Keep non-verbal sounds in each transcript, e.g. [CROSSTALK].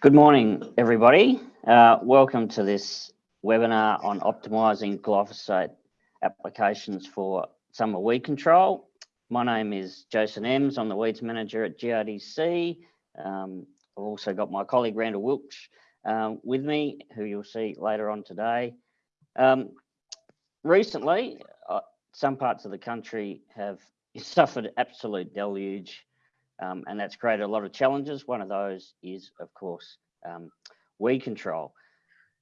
Good morning, everybody. Uh, welcome to this webinar on optimising glyphosate applications for summer weed control. My name is Jason Emms. I'm the weeds manager at GRDC. Um, I've also got my colleague Randall Wilksch um, with me, who you'll see later on today. Um, recently, uh, some parts of the country have [LAUGHS] suffered absolute deluge um, and that's created a lot of challenges. One of those is, of course, um, weed control.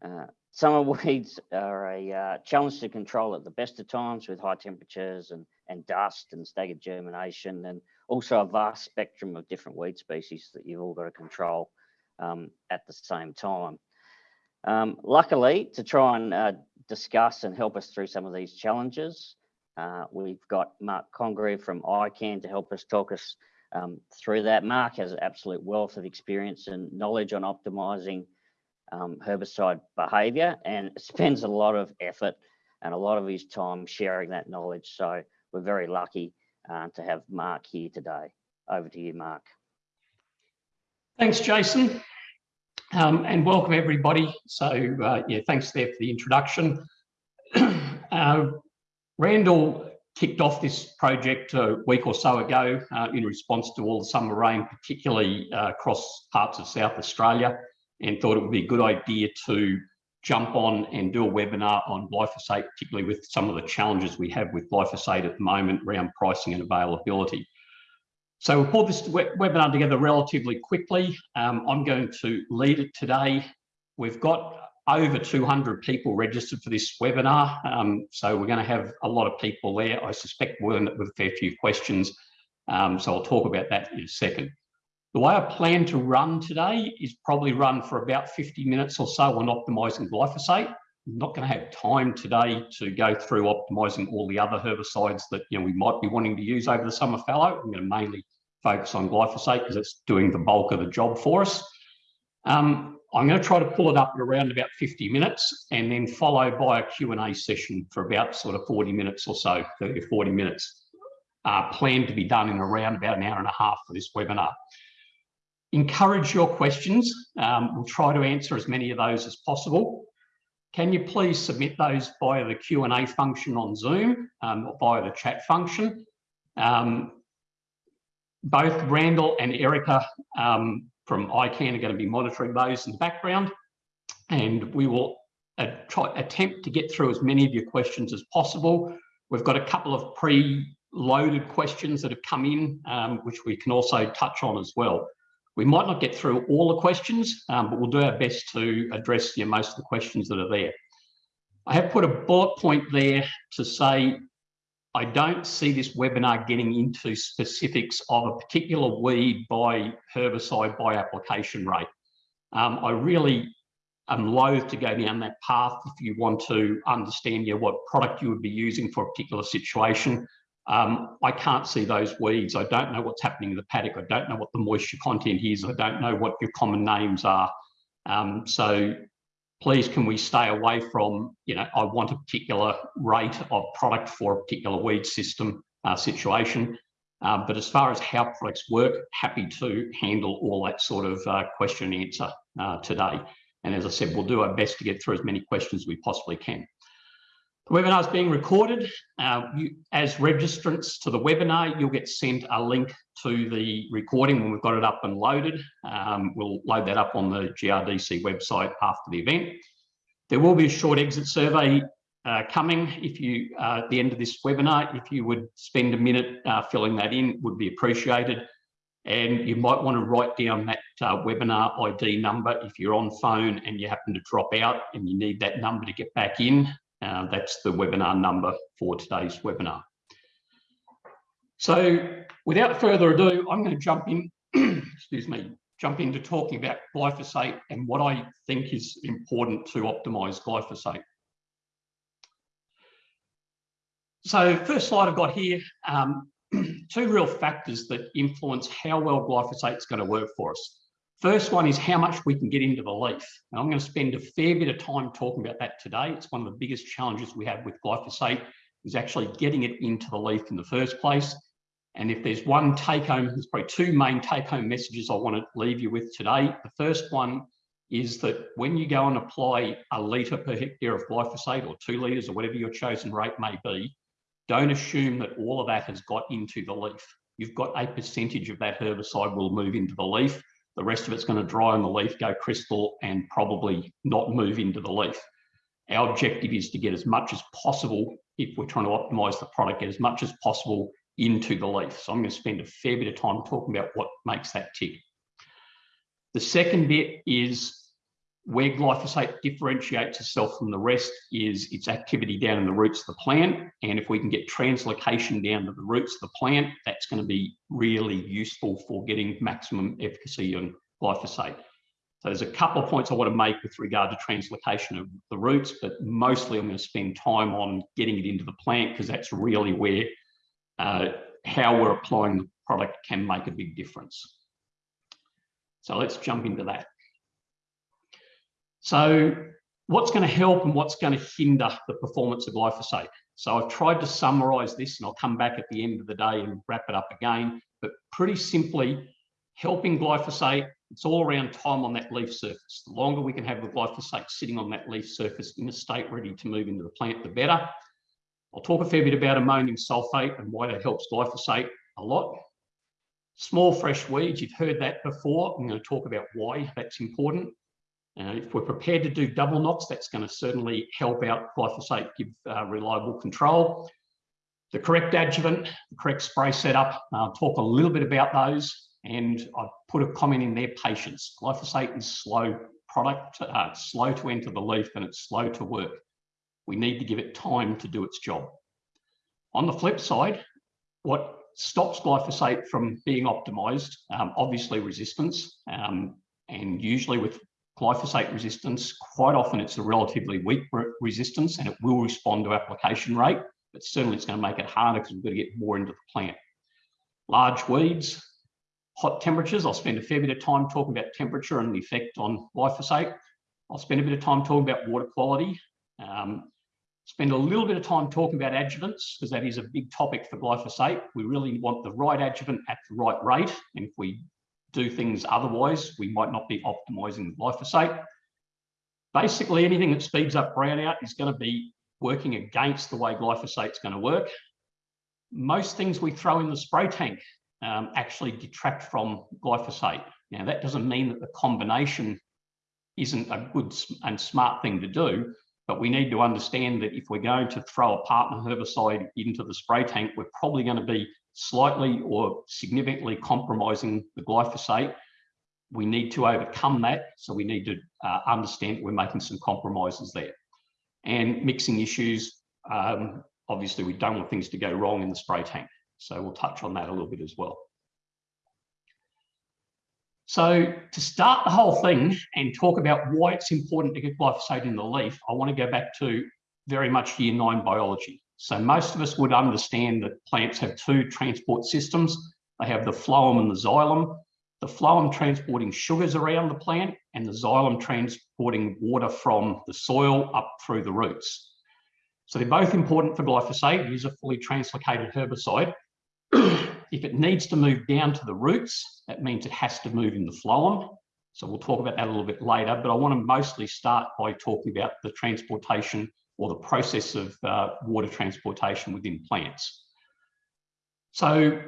Uh, summer [LAUGHS] weeds are a uh, challenge to control at the best of times with high temperatures and, and dust and staggered germination and also a vast spectrum of different weed species that you've all got to control um, at the same time. Um, luckily, to try and uh, discuss and help us through some of these challenges, uh, we've got Mark Congreve from ICAN to help us talk us um, through that. Mark has absolute wealth of experience and knowledge on optimizing um, herbicide behavior and [LAUGHS] spends a lot of effort and a lot of his time sharing that knowledge. So we're very lucky uh, to have Mark here today. Over to you, Mark. Thanks, Jason. Um, and welcome everybody. So uh, yeah, thanks there for the introduction. [CLEARS THROAT] uh, Randall kicked off this project a week or so ago uh, in response to all the summer rain, particularly uh, across parts of South Australia, and thought it would be a good idea to jump on and do a webinar on glyphosate, particularly with some of the challenges we have with glyphosate at the moment around pricing and availability. So we pulled this webinar together relatively quickly. Um, I'm going to lead it today. We've got over 200 people registered for this webinar. Um, so we're going to have a lot of people there. I suspect up with a fair few questions. Um, so I'll talk about that in a second. The way I plan to run today is probably run for about 50 minutes or so on optimising glyphosate. I'm not going to have time today to go through optimising all the other herbicides that you know we might be wanting to use over the summer fallow. I'm going to mainly focus on glyphosate because it's doing the bulk of the job for us. Um, I'm going to try to pull it up at around about 50 minutes and then followed by a Q&A session for about sort of 40 minutes or so, 30 or 40 minutes, uh, planned to be done in around about an hour and a half for this webinar. Encourage your questions. Um, we'll try to answer as many of those as possible. Can you please submit those via the Q&A function on Zoom um, or via the chat function? Um, both Randall and Erica um, from ICAN are going to be monitoring those in the background. And we will uh, try, attempt to get through as many of your questions as possible. We've got a couple of pre-loaded questions that have come in, um, which we can also touch on as well. We might not get through all the questions, um, but we'll do our best to address you know, most of the questions that are there. I have put a bullet point there to say I don't see this webinar getting into specifics of a particular weed by herbicide by application rate. Um, I really am loath to go down that path if you want to understand know, what product you would be using for a particular situation. Um, I can't see those weeds. I don't know what's happening in the paddock. I don't know what the moisture content is. I don't know what your common names are. Um, so please can we stay away from, you know, I want a particular rate of product for a particular weed system uh, situation. Uh, but as far as how products work, happy to handle all that sort of uh, question and answer uh, today. And as I said, we'll do our best to get through as many questions as we possibly can. The webinar is being recorded. Uh, you, as registrants to the webinar, you'll get sent a link to the recording when we've got it up and loaded. Um, we'll load that up on the GRDC website after the event. There will be a short exit survey uh, coming if you, uh, at the end of this webinar, if you would spend a minute uh, filling that in, would be appreciated. And you might want to write down that uh, webinar ID number if you're on phone and you happen to drop out and you need that number to get back in. Uh, that's the webinar number for today's webinar. So without further ado, I'm going to jump in, [CLEARS THROAT] excuse me, jump into talking about glyphosate and what I think is important to optimize glyphosate. So first slide I've got here, um, [CLEARS THROAT] two real factors that influence how well glyphosate is going to work for us. First one is how much we can get into the leaf. Now, I'm going to spend a fair bit of time talking about that today. It's one of the biggest challenges we have with glyphosate is actually getting it into the leaf in the first place. And if there's one take home, there's probably two main take home messages I want to leave you with today. The first one is that when you go and apply a litre per hectare of glyphosate or two litres or whatever your chosen rate may be, don't assume that all of that has got into the leaf. You've got a percentage of that herbicide will move into the leaf. The rest of it's going to dry on the leaf, go crystal, and probably not move into the leaf. Our objective is to get as much as possible, if we're trying to optimize the product, get as much as possible into the leaf. So I'm going to spend a fair bit of time talking about what makes that tick. The second bit is where glyphosate differentiates itself from the rest is its activity down in the roots of the plant. And if we can get translocation down to the roots of the plant, that's going to be really useful for getting maximum efficacy on glyphosate. So there's a couple of points I want to make with regard to translocation of the roots, but mostly I'm going to spend time on getting it into the plant because that's really where uh, how we're applying the product can make a big difference. So let's jump into that. So what's going to help and what's going to hinder the performance of glyphosate? So I've tried to summarize this and I'll come back at the end of the day and wrap it up again. But pretty simply, helping glyphosate, it's all around time on that leaf surface. The longer we can have the glyphosate sitting on that leaf surface in a state ready to move into the plant, the better. I'll talk a fair bit about ammonium sulfate and why that helps glyphosate a lot. Small fresh weeds, you've heard that before. I'm going to talk about why that's important. Uh, if we're prepared to do double knocks, that's going to certainly help out glyphosate, give uh, reliable control. The correct adjuvant, the correct spray setup, I'll talk a little bit about those. And I've put a comment in there, patience. Glyphosate is slow product, uh, slow to enter the leaf and it's slow to work. We need to give it time to do its job. On the flip side, what stops glyphosate from being optimized, um, obviously resistance, um, and usually with glyphosate resistance, quite often it's a relatively weak resistance and it will respond to application rate, but certainly it's going to make it harder because we've got to get more into the plant. Large weeds, hot temperatures. I'll spend a fair bit of time talking about temperature and the effect on glyphosate. I'll spend a bit of time talking about water quality. Um, spend a little bit of time talking about adjuvants because that is a big topic for glyphosate. We really want the right adjuvant at the right rate. And if we do things otherwise, we might not be optimizing glyphosate. Basically, anything that speeds up brownout is going to be working against the way glyphosate is going to work. Most things we throw in the spray tank um, actually detract from glyphosate. Now, that doesn't mean that the combination isn't a good and smart thing to do, but we need to understand that if we're going to throw a partner herbicide into the spray tank, we're probably going to be slightly or significantly compromising the glyphosate. We need to overcome that. So we need to uh, understand we're making some compromises there. And mixing issues, um, obviously we don't want things to go wrong in the spray tank. So we'll touch on that a little bit as well. So to start the whole thing and talk about why it's important to get glyphosate in the leaf, I want to go back to very much year nine biology. So most of us would understand that plants have two transport systems. They have the phloem and the xylem. The phloem transporting sugars around the plant and the xylem transporting water from the soil up through the roots. So they're both important for glyphosate. Is a fully translocated herbicide. [CLEARS THROAT] if it needs to move down to the roots, that means it has to move in the phloem. So we'll talk about that a little bit later, but I want to mostly start by talking about the transportation or the process of uh, water transportation within plants. So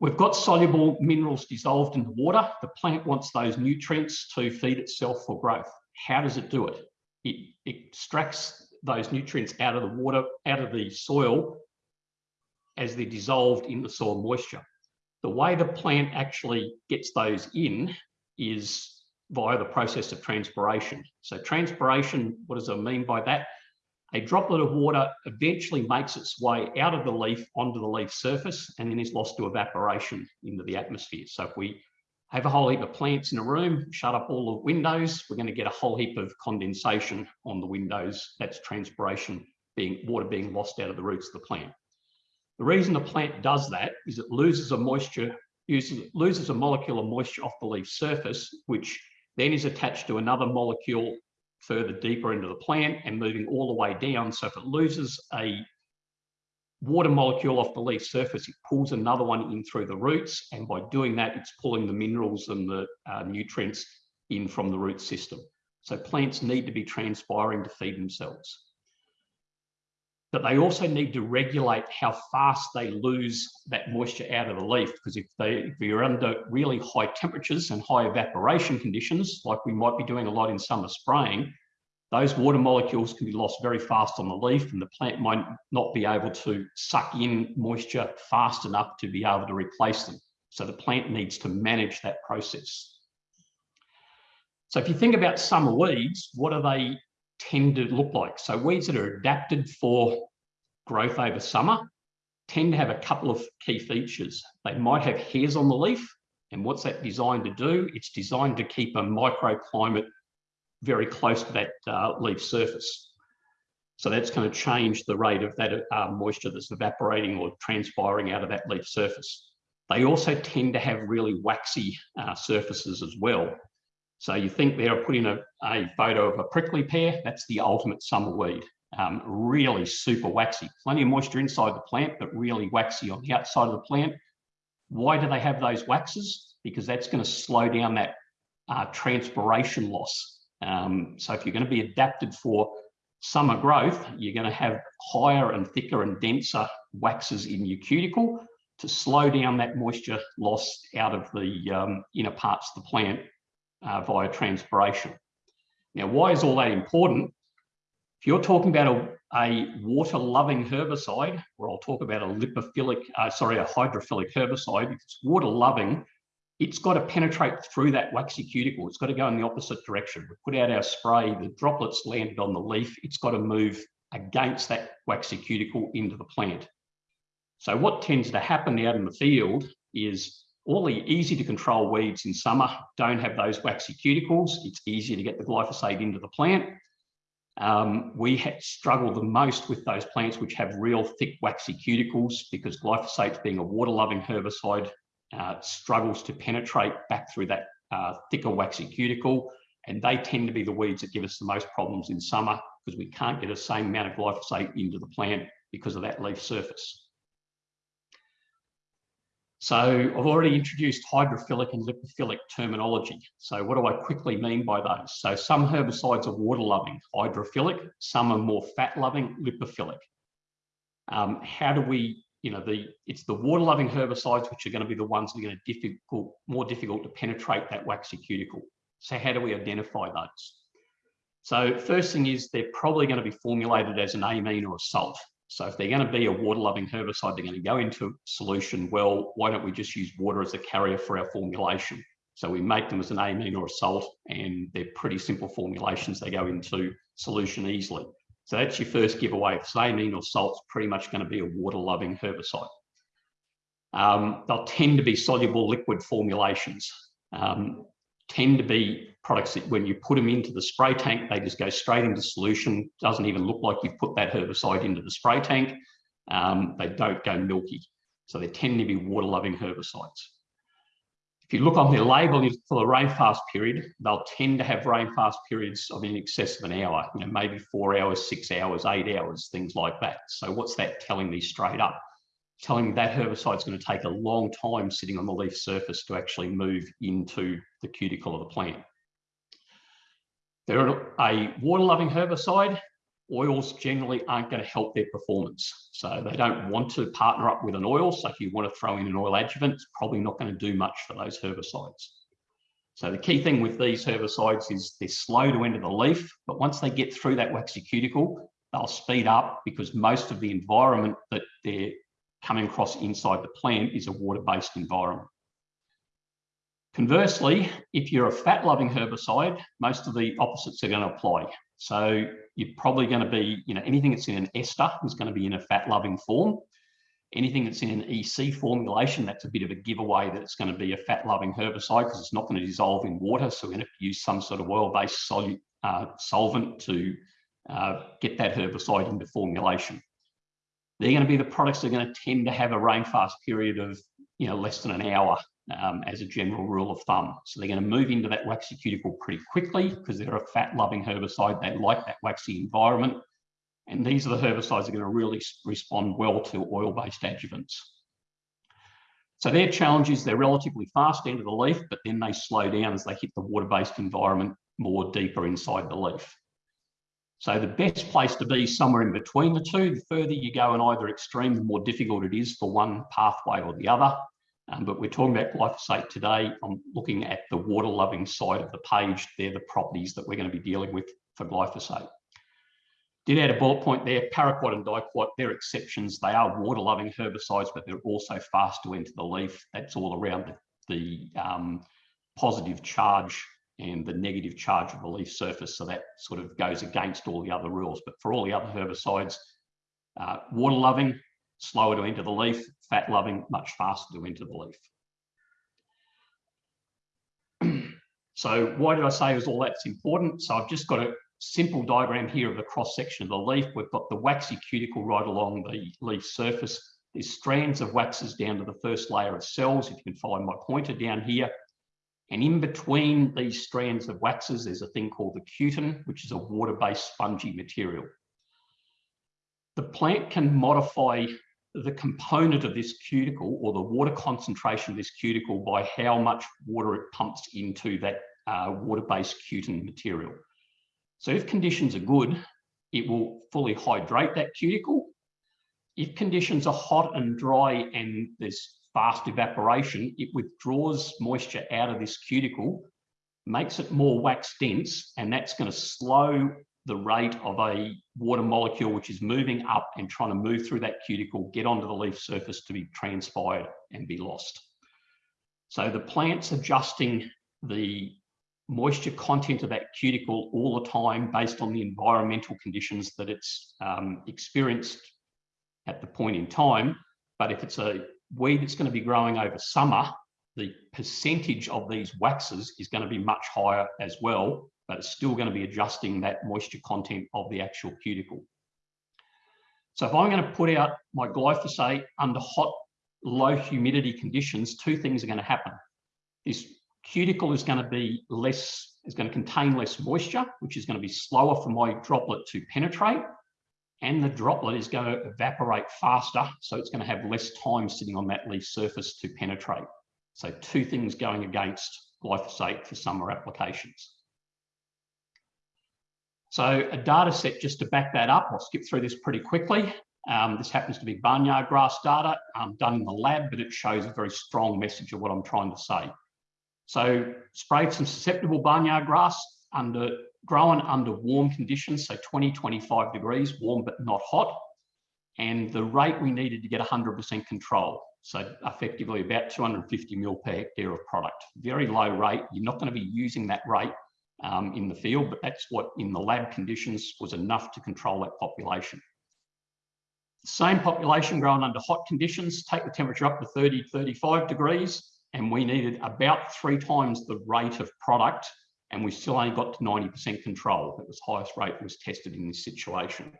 we've got soluble minerals dissolved in the water. The plant wants those nutrients to feed itself for growth. How does it do it? It extracts those nutrients out of the water, out of the soil as they're dissolved in the soil moisture. The way the plant actually gets those in is via the process of transpiration. So transpiration, what does it mean by that? A droplet of water eventually makes its way out of the leaf onto the leaf surface and then is lost to evaporation into the atmosphere. So if we have a whole heap of plants in a room, shut up all the windows, we're going to get a whole heap of condensation on the windows. That's transpiration being water being lost out of the roots of the plant. The reason the plant does that is it loses a moisture, uses, loses a molecule of moisture off the leaf surface, which then is attached to another molecule further deeper into the plant and moving all the way down. So if it loses a water molecule off the leaf surface, it pulls another one in through the roots. And by doing that, it's pulling the minerals and the uh, nutrients in from the root system. So plants need to be transpiring to feed themselves. But they also need to regulate how fast they lose that moisture out of the leaf. Because if they if you're under really high temperatures and high evaporation conditions, like we might be doing a lot in summer spraying, those water molecules can be lost very fast on the leaf and the plant might not be able to suck in moisture fast enough to be able to replace them. So the plant needs to manage that process. So if you think about summer weeds, what are they tend to look like? So weeds that are adapted for growth over summer tend to have a couple of key features. They might have hairs on the leaf. And what's that designed to do? It's designed to keep a microclimate very close to that uh, leaf surface. So that's going to change the rate of that uh, moisture that's evaporating or transpiring out of that leaf surface. They also tend to have really waxy uh, surfaces as well. So you think they're putting a, a photo of a prickly pear, that's the ultimate summer weed. Um, really super waxy, plenty of moisture inside the plant, but really waxy on the outside of the plant. Why do they have those waxes? Because that's going to slow down that uh, transpiration loss um, so if you're going to be adapted for summer growth, you're going to have higher and thicker and denser waxes in your cuticle to slow down that moisture loss out of the um, inner parts of the plant uh, via transpiration. Now, why is all that important? If you're talking about a, a water-loving herbicide, or I'll talk about a lipophilic, uh, sorry, a hydrophilic herbicide, if it's water-loving, it's got to penetrate through that waxy cuticle. It's got to go in the opposite direction. We put out our spray, the droplets landed on the leaf. It's got to move against that waxy cuticle into the plant. So what tends to happen out in the field is all the easy to control weeds in summer don't have those waxy cuticles. It's easier to get the glyphosate into the plant. Um, we struggle the most with those plants which have real thick waxy cuticles because glyphosate being a water loving herbicide uh, struggles to penetrate back through that uh, thicker waxy cuticle. And they tend to be the weeds that give us the most problems in summer because we can't get the same amount of glyphosate into the plant because of that leaf surface. So I've already introduced hydrophilic and lipophilic terminology. So what do I quickly mean by those? So some herbicides are water loving, hydrophilic, some are more fat loving, lipophilic. Um, how do we you know, the it's the water-loving herbicides which are going to be the ones that are going to difficult, more difficult to penetrate that waxy cuticle. So how do we identify those? So first thing is they're probably going to be formulated as an amine or a salt. So if they're going to be a water-loving herbicide, they're going to go into solution. Well, why don't we just use water as a carrier for our formulation? So we make them as an amine or a salt, and they're pretty simple formulations. They go into solution easily. So that's your first giveaway. If it's amine or salt's pretty much going to be a water-loving herbicide. Um, they'll tend to be soluble liquid formulations. Um, tend to be products that when you put them into the spray tank, they just go straight into solution. Doesn't even look like you've put that herbicide into the spray tank. Um, they don't go milky. So they tend to be water-loving herbicides. If you look on their label for the rainfast period, they'll tend to have rainfast periods of in excess of an hour, you know, maybe four hours, six hours, eight hours, things like that. So what's that telling me straight up? Telling me that herbicide is going to take a long time sitting on the leaf surface to actually move into the cuticle of the plant. They're a water-loving herbicide oils generally aren't going to help their performance. So they don't want to partner up with an oil. So if you want to throw in an oil adjuvant, it's probably not going to do much for those herbicides. So the key thing with these herbicides is they're slow to enter the leaf, but once they get through that waxy cuticle, they'll speed up because most of the environment that they're coming across inside the plant is a water-based environment. Conversely, if you're a fat-loving herbicide, most of the opposites are going to apply. So you're probably going to be, you know, anything that's in an ester is going to be in a fat-loving form. Anything that's in an EC formulation, that's a bit of a giveaway that it's going to be a fat-loving herbicide because it's not going to dissolve in water. So we're going to use some sort of oil-based uh, solvent to uh, get that herbicide into formulation. They're going to be the products that are going to tend to have a rainfast period of, you know, less than an hour um, as a general rule of thumb. So they're going to move into that waxy cuticle pretty quickly because they're a fat loving herbicide. They like that waxy environment. And these are the herbicides that are going to really respond well to oil-based adjuvants. So their challenge is they're relatively fast into the leaf, but then they slow down as they hit the water-based environment more deeper inside the leaf. So the best place to be somewhere in between the two. The further you go in either extreme, the more difficult it is for one pathway or the other. Um, but we're talking about glyphosate today. I'm looking at the water-loving side of the page. They're the properties that we're going to be dealing with for glyphosate. Did add a bullet point there, paraquat and diquat, they're exceptions. They are water-loving herbicides, but they're also fast to enter the leaf. That's all around the, the um, positive charge and the negative charge of the leaf surface. So that sort of goes against all the other rules. But for all the other herbicides, uh, water-loving, slower to enter the leaf, fat-loving, much faster to enter the leaf. [CLEARS THROAT] so why did I say it was all that's important? So I've just got a simple diagram here of the cross section of the leaf. We've got the waxy cuticle right along the leaf surface. There's strands of waxes down to the first layer of cells. If you can follow my pointer down here. And in between these strands of waxes, there's a thing called the cutin, which is a water-based spongy material. The plant can modify the component of this cuticle or the water concentration of this cuticle by how much water it pumps into that uh, water-based cutin material. So if conditions are good, it will fully hydrate that cuticle. If conditions are hot and dry and there's fast evaporation, it withdraws moisture out of this cuticle, makes it more wax dense, and that's going to slow the rate of a water molecule which is moving up and trying to move through that cuticle, get onto the leaf surface to be transpired and be lost. So the plant's adjusting the moisture content of that cuticle all the time based on the environmental conditions that it's um, experienced at the point in time. But if it's a weed that's going to be growing over summer, the percentage of these waxes is going to be much higher as well, but it's still going to be adjusting that moisture content of the actual cuticle. So if I'm going to put out my glyphosate under hot, low humidity conditions, two things are going to happen. This cuticle is going to be less, is going to contain less moisture, which is going to be slower for my droplet to penetrate. And the droplet is going to evaporate faster. So it's going to have less time sitting on that leaf surface to penetrate. So two things going against glyphosate for summer applications. So a data set just to back that up, I'll skip through this pretty quickly. Um, this happens to be barnyard grass data um, done in the lab, but it shows a very strong message of what I'm trying to say. So sprayed some susceptible barnyard grass under grown under warm conditions, so 20, 25 degrees, warm but not hot. And the rate we needed to get 100% control. So effectively about 250 mil per hectare of product. Very low rate. You're not going to be using that rate um, in the field, but that's what in the lab conditions was enough to control that population. Same population grown under hot conditions, take the temperature up to 30, 35 degrees, and we needed about three times the rate of product and we still only got to 90% control. It was highest rate was tested in this situation.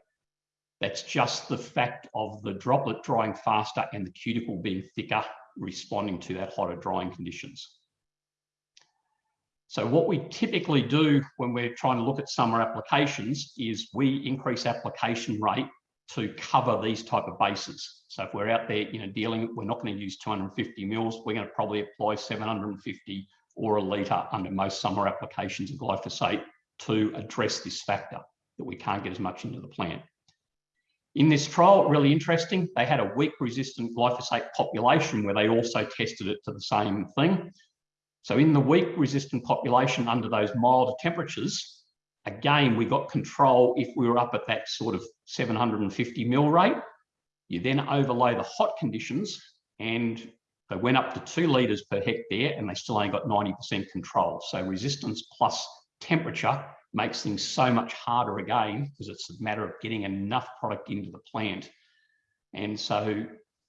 That's just the fact of the droplet drying faster and the cuticle being thicker, responding to that hotter drying conditions. So what we typically do when we're trying to look at summer applications is we increase application rate to cover these type of bases. So if we're out there, you know, dealing, we're not going to use 250 mils, we're going to probably apply 750 or a litre under most summer applications of glyphosate to address this factor that we can't get as much into the plant. In this trial, really interesting, they had a weak resistant glyphosate population where they also tested it to the same thing. So in the weak resistant population under those milder temperatures, again, we got control if we were up at that sort of 750 mil rate. You then overlay the hot conditions and they went up to two litres per hectare and they still only got 90% control. So resistance plus temperature makes things so much harder again because it's a matter of getting enough product into the plant. And so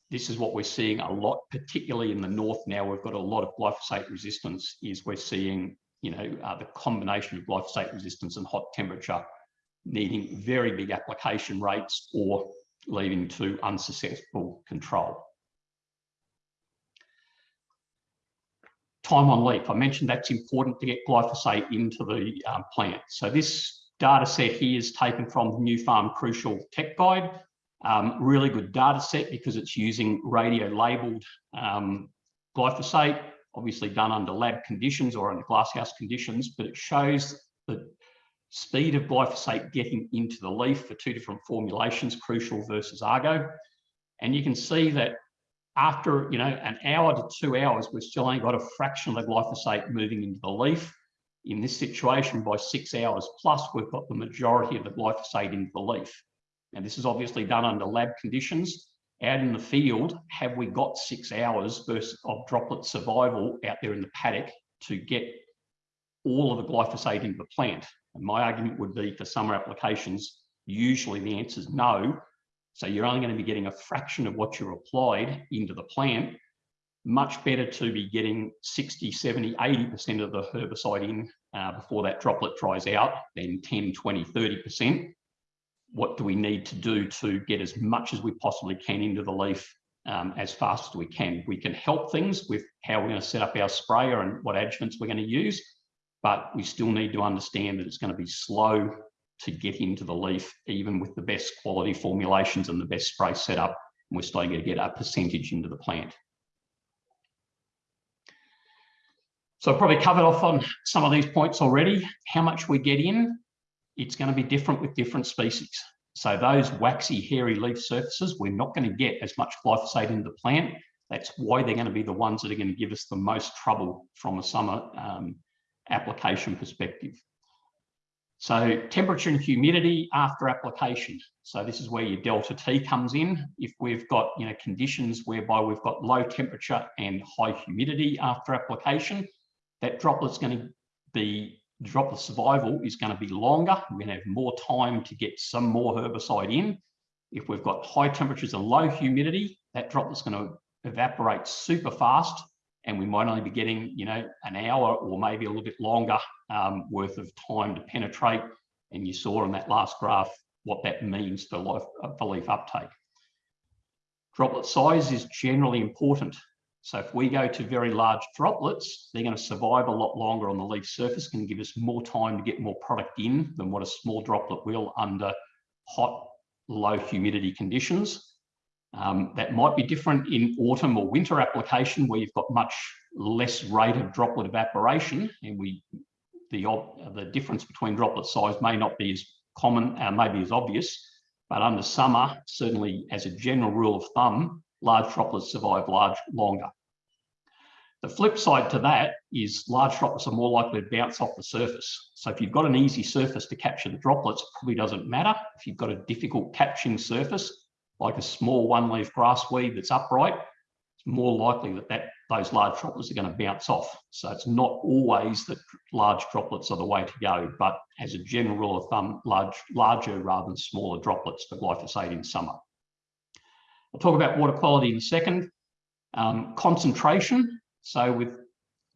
this is what we're seeing a lot, particularly in the north now. We've got a lot of glyphosate resistance is we're seeing, you know, uh, the combination of glyphosate resistance and hot temperature needing very big application rates or leading to unsuccessful control. Time on leaf, I mentioned that's important to get glyphosate into the um, plant. So this data set here is taken from the Nufarm Crucial Tech Guide. Um, really good data set because it's using radio labeled um, glyphosate, obviously done under lab conditions or under glasshouse conditions, but it shows the speed of glyphosate getting into the leaf for two different formulations, crucial versus Argo. And you can see that after you know an hour to two hours, we've still only got a fraction of the glyphosate moving into the leaf. In this situation, by six hours plus, we've got the majority of the glyphosate into the leaf. And this is obviously done under lab conditions. Out in the field, have we got six hours of droplet survival out there in the paddock to get all of the glyphosate into the plant? And my argument would be for summer applications, usually the answer is no. So you're only going to be getting a fraction of what you applied into the plant. Much better to be getting 60, 70, 80% of the herbicide in uh, before that droplet dries out than 10, 20, 30%. What do we need to do to get as much as we possibly can into the leaf um, as fast as we can? We can help things with how we're going to set up our sprayer and what adjuvants we're going to use, but we still need to understand that it's going to be slow to get into the leaf, even with the best quality formulations and the best spray setup, and we're starting to get a percentage into the plant. So I've probably covered off on some of these points already. How much we get in, it's going to be different with different species. So those waxy, hairy leaf surfaces, we're not going to get as much glyphosate into the plant. That's why they're going to be the ones that are going to give us the most trouble from a summer um, application perspective. So temperature and humidity after application. So this is where your delta T comes in. If we've got you know conditions whereby we've got low temperature and high humidity after application, that droplet's going to be droplet survival is going to be longer. We're going to have more time to get some more herbicide in. If we've got high temperatures and low humidity, that droplet's going to evaporate super fast and we might only be getting, you know, an hour or maybe a little bit longer um, worth of time to penetrate. And you saw on that last graph what that means for, life, uh, for leaf uptake. Droplet size is generally important. So if we go to very large droplets, they're going to survive a lot longer on the leaf surface, can give us more time to get more product in than what a small droplet will under hot, low humidity conditions. Um, that might be different in autumn or winter application where you've got much less rate of droplet evaporation and we the, the difference between droplet size may not be as common, uh, maybe as obvious, but under summer, certainly as a general rule of thumb, large droplets survive large longer. The flip side to that is large droplets are more likely to bounce off the surface. So if you've got an easy surface to capture the droplets, it probably doesn't matter. If you've got a difficult catching surface, like a small one leaf grass weed that's upright, it's more likely that, that those large droplets are going to bounce off. So it's not always that large droplets are the way to go, but as a general rule of thumb, large, larger rather than smaller droplets for glyphosate in summer. I'll talk about water quality in a second. Um, concentration. So with,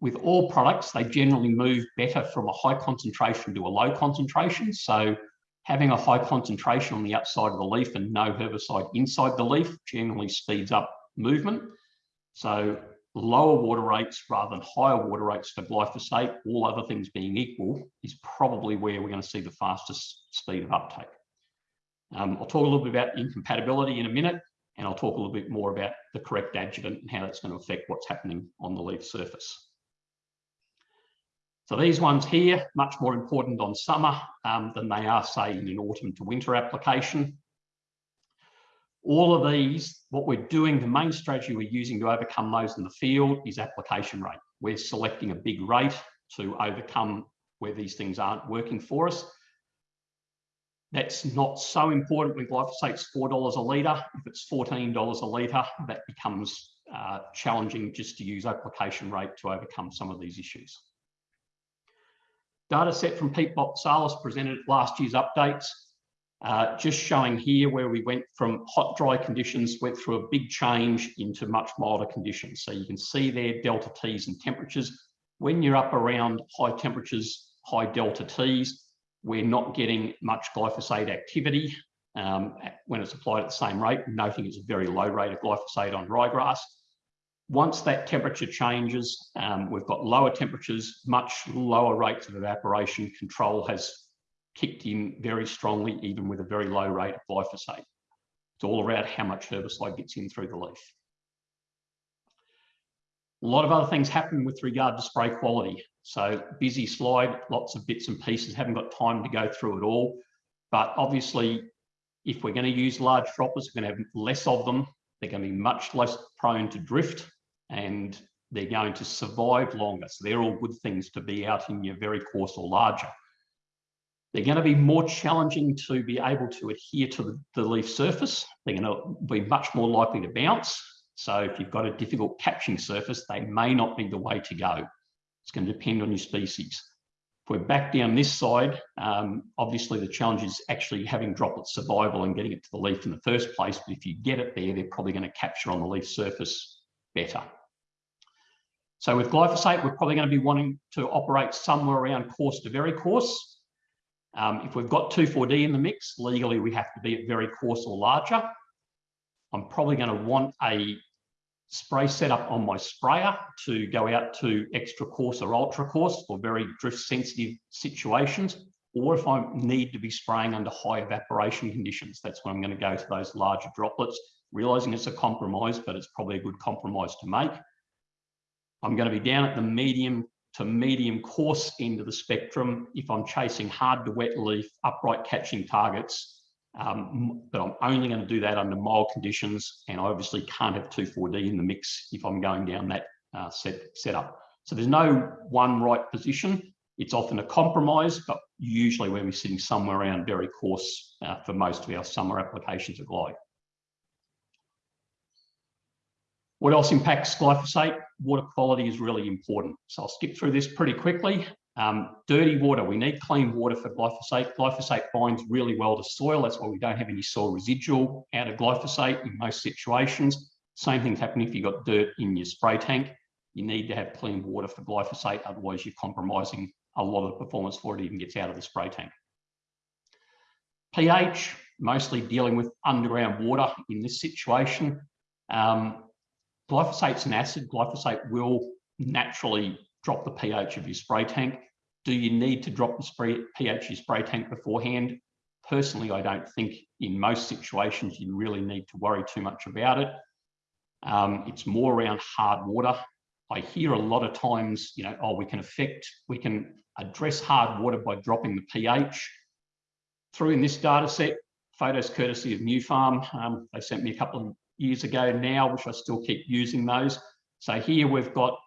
with all products, they generally move better from a high concentration to a low concentration. So having a high concentration on the outside of the leaf and no herbicide inside the leaf generally speeds up movement. So lower water rates rather than higher water rates for glyphosate, all other things being equal, is probably where we're going to see the fastest speed of uptake. Um, I'll talk a little bit about incompatibility in a minute, and I'll talk a little bit more about the correct adjuvant and how that's going to affect what's happening on the leaf surface. So these ones here, much more important on summer um, than they are, say, in an autumn to winter application. All of these, what we're doing, the main strategy we're using to overcome those in the field is application rate. We're selecting a big rate to overcome where these things aren't working for us. That's not so important when glyphosate's $4 a litre. If it's $14 a litre, that becomes uh, challenging just to use application rate to overcome some of these issues. Data set from Pete Boutsalis presented at last year's updates, uh, just showing here where we went from hot, dry conditions, went through a big change into much milder conditions. So you can see there delta T's and temperatures. When you're up around high temperatures, high delta T's, we're not getting much glyphosate activity um, when it's applied at the same rate, noting it's a very low rate of glyphosate on ryegrass. Once that temperature changes, um, we've got lower temperatures, much lower rates of evaporation. Control has kicked in very strongly, even with a very low rate of glyphosate. It's all around how much herbicide gets in through the leaf. A lot of other things happen with regard to spray quality. So busy slide, lots of bits and pieces, haven't got time to go through it all. But obviously, if we're going to use large droppers, we're going to have less of them. They're going to be much less prone to drift and they're going to survive longer. So they're all good things to be out in your very coarse or larger. They're going to be more challenging to be able to adhere to the, the leaf surface. They're going to be much more likely to bounce. So if you've got a difficult catching surface, they may not be the way to go. It's going to depend on your species. If we're back down this side, um, obviously the challenge is actually having droplet survival and getting it to the leaf in the first place. But if you get it there, they're probably going to capture on the leaf surface better. So with glyphosate, we're probably going to be wanting to operate somewhere around coarse to very coarse. Um, if we've got 2,4-D in the mix, legally we have to be at very coarse or larger. I'm probably going to want a spray setup on my sprayer to go out to extra coarse or ultra coarse for very drift sensitive situations. Or if I need to be spraying under high evaporation conditions, that's when I'm going to go to those larger droplets, realizing it's a compromise, but it's probably a good compromise to make. I'm going to be down at the medium to medium coarse end of the spectrum if I'm chasing hard to wet leaf, upright catching targets. Um, but I'm only going to do that under mild conditions, and I obviously can't have 2,4-D in the mix if I'm going down that uh, set setup. So there's no one right position. It's often a compromise, but usually when we're sitting somewhere around very coarse uh, for most of our summer applications of glide. What else impacts glyphosate? Water quality is really important. So I'll skip through this pretty quickly. Um, dirty water, we need clean water for glyphosate. Glyphosate binds really well to soil. That's why we don't have any soil residual out of glyphosate in most situations. Same things happen if you've got dirt in your spray tank. You need to have clean water for glyphosate, otherwise you're compromising a lot of the performance before it even gets out of the spray tank. pH, mostly dealing with underground water in this situation. Um, Glyphosate's an acid. Glyphosate will naturally drop the pH of your spray tank. Do you need to drop the spray, pH of your spray tank beforehand? Personally, I don't think in most situations you really need to worry too much about it. Um, it's more around hard water. I hear a lot of times, you know, oh, we can affect, we can address hard water by dropping the pH. Through in this data set, photos courtesy of Nufarm, um, they sent me a couple of years ago now, which I still keep using those. So here we've got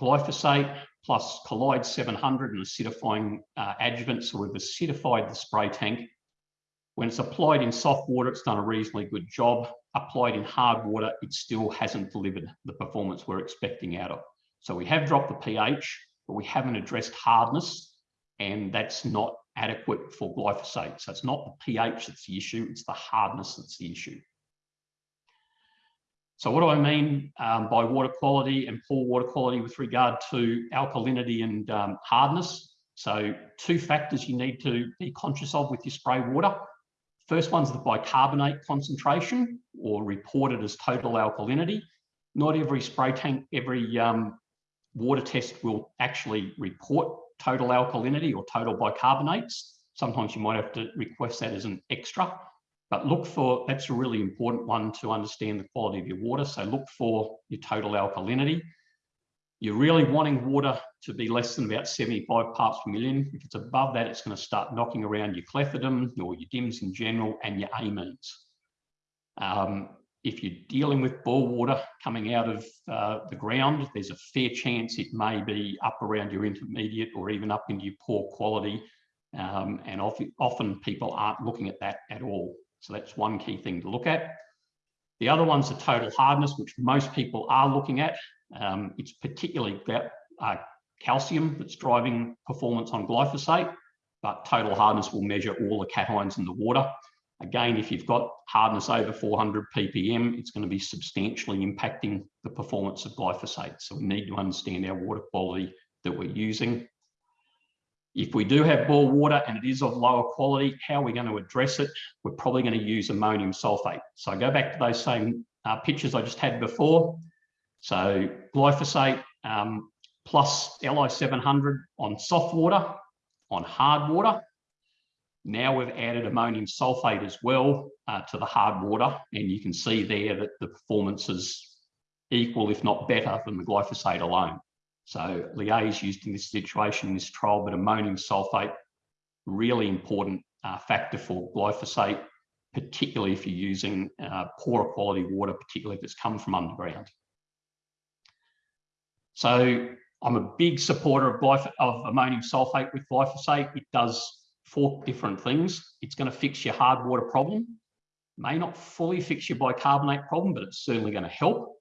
glyphosate plus LI 700 and acidifying uh, adjuvant. So we've acidified the spray tank. When it's applied in soft water, it's done a reasonably good job. Applied in hard water, it still hasn't delivered the performance we're expecting out of. So we have dropped the pH, but we haven't addressed hardness, and that's not adequate for glyphosate. So it's not the pH that's the issue, it's the hardness that's the issue. So what do I mean um, by water quality and poor water quality with regard to alkalinity and um, hardness? So two factors you need to be conscious of with your spray water. First one's the bicarbonate concentration or reported as total alkalinity. Not every spray tank, every um, water test will actually report total alkalinity or total bicarbonates. Sometimes you might have to request that as an extra. But look for, that's a really important one to understand the quality of your water. So look for your total alkalinity. You're really wanting water to be less than about 75 parts per million. If it's above that, it's going to start knocking around your clethodim or your DIMS in general and your amines. Um, if you're dealing with bore water coming out of uh, the ground, there's a fair chance it may be up around your intermediate or even up into your poor quality. Um, and often, often people aren't looking at that at all. So that's one key thing to look at. The other one's the total hardness, which most people are looking at. Um, it's particularly uh, calcium that's driving performance on glyphosate, but total hardness will measure all the cations in the water. Again, if you've got hardness over 400 ppm, it's going to be substantially impacting the performance of glyphosate. So we need to understand our water quality that we're using. If we do have bore water and it is of lower quality, how are we going to address it? We're probably going to use ammonium sulfate. So I go back to those same uh, pictures I just had before. So glyphosate um, plus Li700 on soft water, on hard water. Now we've added ammonium sulfate as well uh, to the hard water, and you can see there that the performance is equal, if not better, than the glyphosate alone. So is used in this situation in this trial, but ammonium sulfate, really important uh, factor for glyphosate, particularly if you're using uh, poorer quality water, particularly if it's come from underground. So I'm a big supporter of, of ammonium sulfate with glyphosate. It does four different things. It's going to fix your hard water problem. May not fully fix your bicarbonate problem, but it's certainly going to help.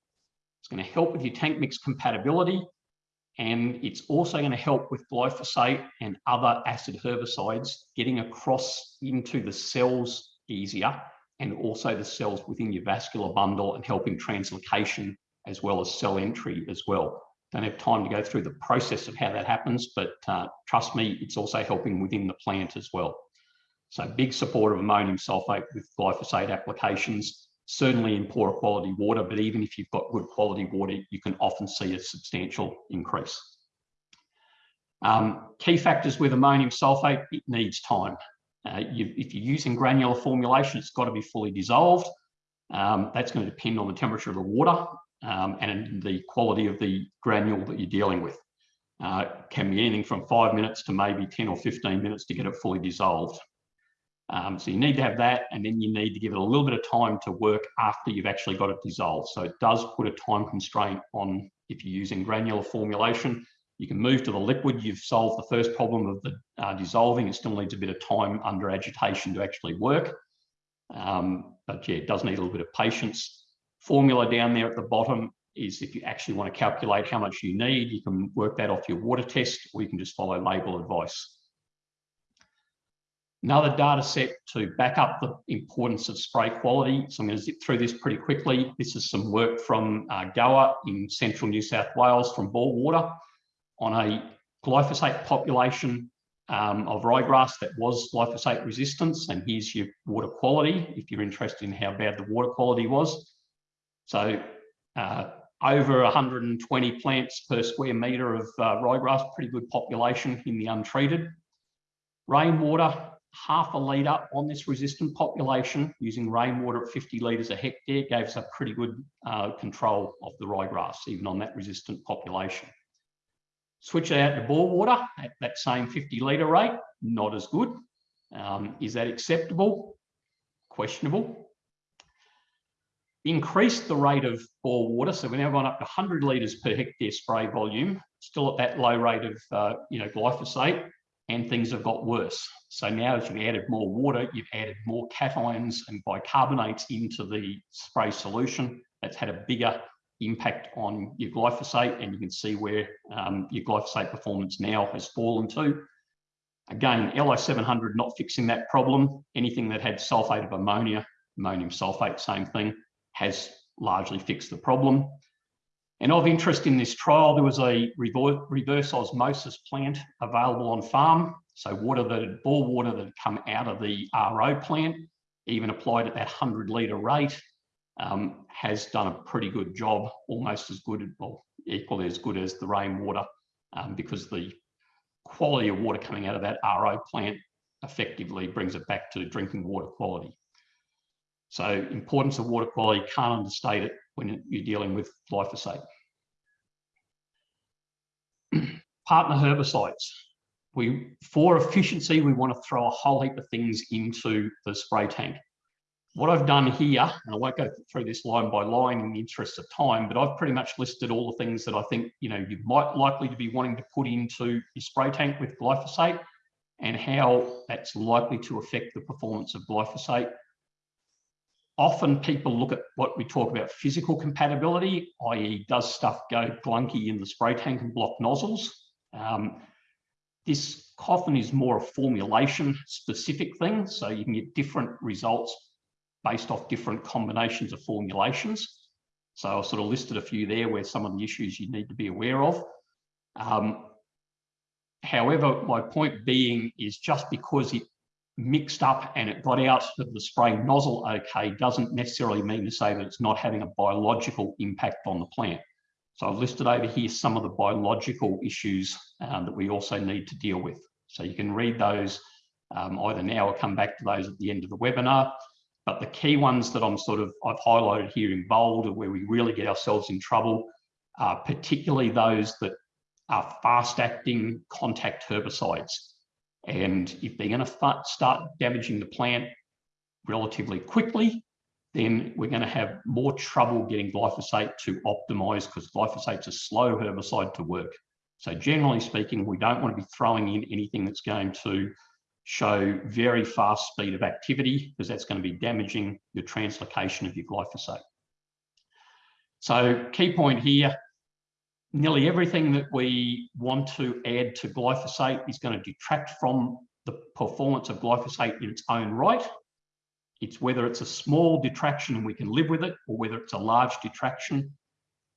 It's going to help with your tank mix compatibility. And it's also going to help with glyphosate and other acid herbicides getting across into the cells easier and also the cells within your vascular bundle and helping translocation as well as cell entry as well. Don't have time to go through the process of how that happens, but uh, trust me, it's also helping within the plant as well. So big support of ammonium sulfate with glyphosate applications, certainly in poorer quality water, but even if you've got good quality water, you can often see a substantial increase. Um, key factors with ammonium sulfate, it needs time. Uh, you, if you're using granular formulation, it's got to be fully dissolved. Um, that's going to depend on the temperature of the water um, and the quality of the granule that you're dealing with. Uh, can be anything from five minutes to maybe 10 or 15 minutes to get it fully dissolved. Um, so you need to have that, and then you need to give it a little bit of time to work after you've actually got it dissolved. So it does put a time constraint on if you're using granular formulation. You can move to the liquid. You've solved the first problem of the uh, dissolving. It still needs a bit of time under agitation to actually work. Um, but yeah, it does need a little bit of patience formula down there at the bottom is if you actually want to calculate how much you need, you can work that off your water test, or you can just follow label advice. Another data set to back up the importance of spray quality. So I'm going to zip through this pretty quickly. This is some work from uh, Goa in central New South Wales from bore water on a glyphosate population um, of ryegrass that was glyphosate resistance. And here's your water quality if you're interested in how bad the water quality was. So uh, over 120 plants per square metre of uh, ryegrass, pretty good population in the untreated. Rainwater, half a litre on this resistant population using rainwater at 50 litres a hectare gave us a pretty good uh, control of the ryegrass, even on that resistant population. Switch it out to bore water at that same 50 litre rate, not as good. Um, is that acceptable? Questionable increased the rate of bore water. So we're now gone up to 100 litres per hectare spray volume, still at that low rate of uh, you know glyphosate, and things have got worse. So now as you've added more water, you've added more cations and bicarbonates into the spray solution. That's had a bigger impact on your glyphosate, and you can see where um, your glyphosate performance now has fallen to. Again, LI700 not fixing that problem. Anything that had sulfate of ammonia, ammonium sulfate, same thing has largely fixed the problem. And of interest in this trial, there was a reverse osmosis plant available on farm. So water that bore water that had come out of the RO plant, even applied at that 100 litre rate, um, has done a pretty good job, almost as good, well, equally as good as the rainwater, um, because the quality of water coming out of that RO plant effectively brings it back to drinking water quality. So importance of water quality, can't understate it when you're dealing with glyphosate. [CLEARS THROAT] Partner herbicides. We, for efficiency, we want to throw a whole heap of things into the spray tank. What I've done here, and I won't go through this line by line in the interest of time, but I've pretty much listed all the things that I think you know you might likely to be wanting to put into your spray tank with glyphosate and how that's likely to affect the performance of glyphosate often people look at what we talk about physical compatibility, i.e. does stuff go glunky in the spray tank and block nozzles? Um, this coffin is more a formulation specific thing. So you can get different results based off different combinations of formulations. So I sort of listed a few there where some of the issues you need to be aware of. Um, however, my point being is just because it mixed up and it got out of the spray nozzle okay doesn't necessarily mean to say that it's not having a biological impact on the plant. So I've listed over here some of the biological issues um, that we also need to deal with. So you can read those um, either now or come back to those at the end of the webinar. But the key ones that I'm sort of, I've highlighted here in bold are where we really get ourselves in trouble, uh, particularly those that are fast acting contact herbicides. And if they're going to start damaging the plant relatively quickly, then we're going to have more trouble getting glyphosate to optimize because glyphosate's a slow herbicide to work. So generally speaking, we don't want to be throwing in anything that's going to show very fast speed of activity because that's going to be damaging the translocation of your glyphosate. So key point here, nearly everything that we want to add to glyphosate is going to detract from the performance of glyphosate in its own right. It's whether it's a small detraction and we can live with it or whether it's a large detraction.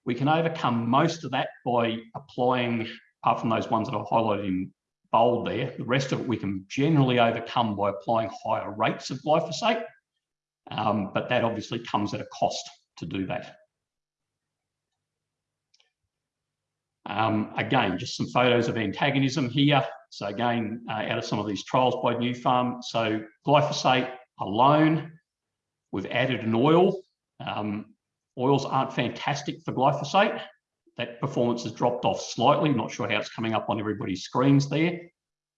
We can overcome most of that by applying, apart from those ones that I've highlighted in bold there. The rest of it we can generally overcome by applying higher rates of glyphosate, um, but that obviously comes at a cost to do that. Um, again, just some photos of antagonism here. So again, uh, out of some of these trials by Nufarm. So glyphosate alone, we've added an oil. Um, oils aren't fantastic for glyphosate that performance has dropped off slightly. Not sure how it's coming up on everybody's screens there.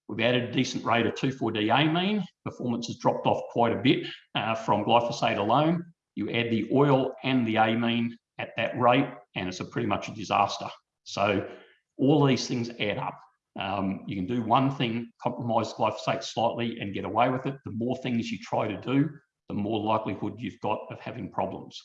We've added a decent rate of 2,4-D amine. Performance has dropped off quite a bit uh, from glyphosate alone. You add the oil and the amine at that rate, and it's a pretty much a disaster. So all these things add up. Um, you can do one thing, compromise glyphosate slightly and get away with it. The more things you try to do, the more likelihood you've got of having problems.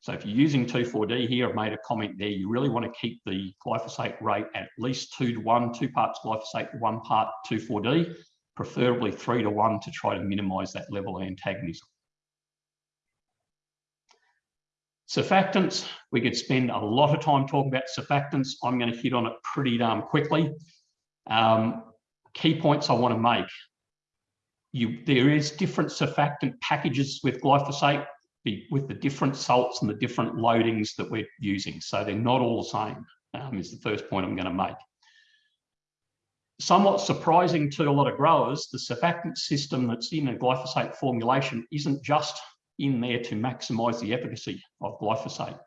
So if you're using 2,4-D here, I've made a comment there, you really want to keep the glyphosate rate at least two to one, two parts glyphosate, one part 2,4-D, preferably three to one to try to minimize that level of antagonism. Surfactants, we could spend a lot of time talking about surfactants. I'm going to hit on it pretty darn quickly. Um, key points I want to make. You, there is different surfactant packages with glyphosate with the different salts and the different loadings that we're using. So they're not all the same, um, is the first point I'm going to make. Somewhat surprising to a lot of growers, the surfactant system that's in a glyphosate formulation isn't just in there to maximize the efficacy of glyphosate.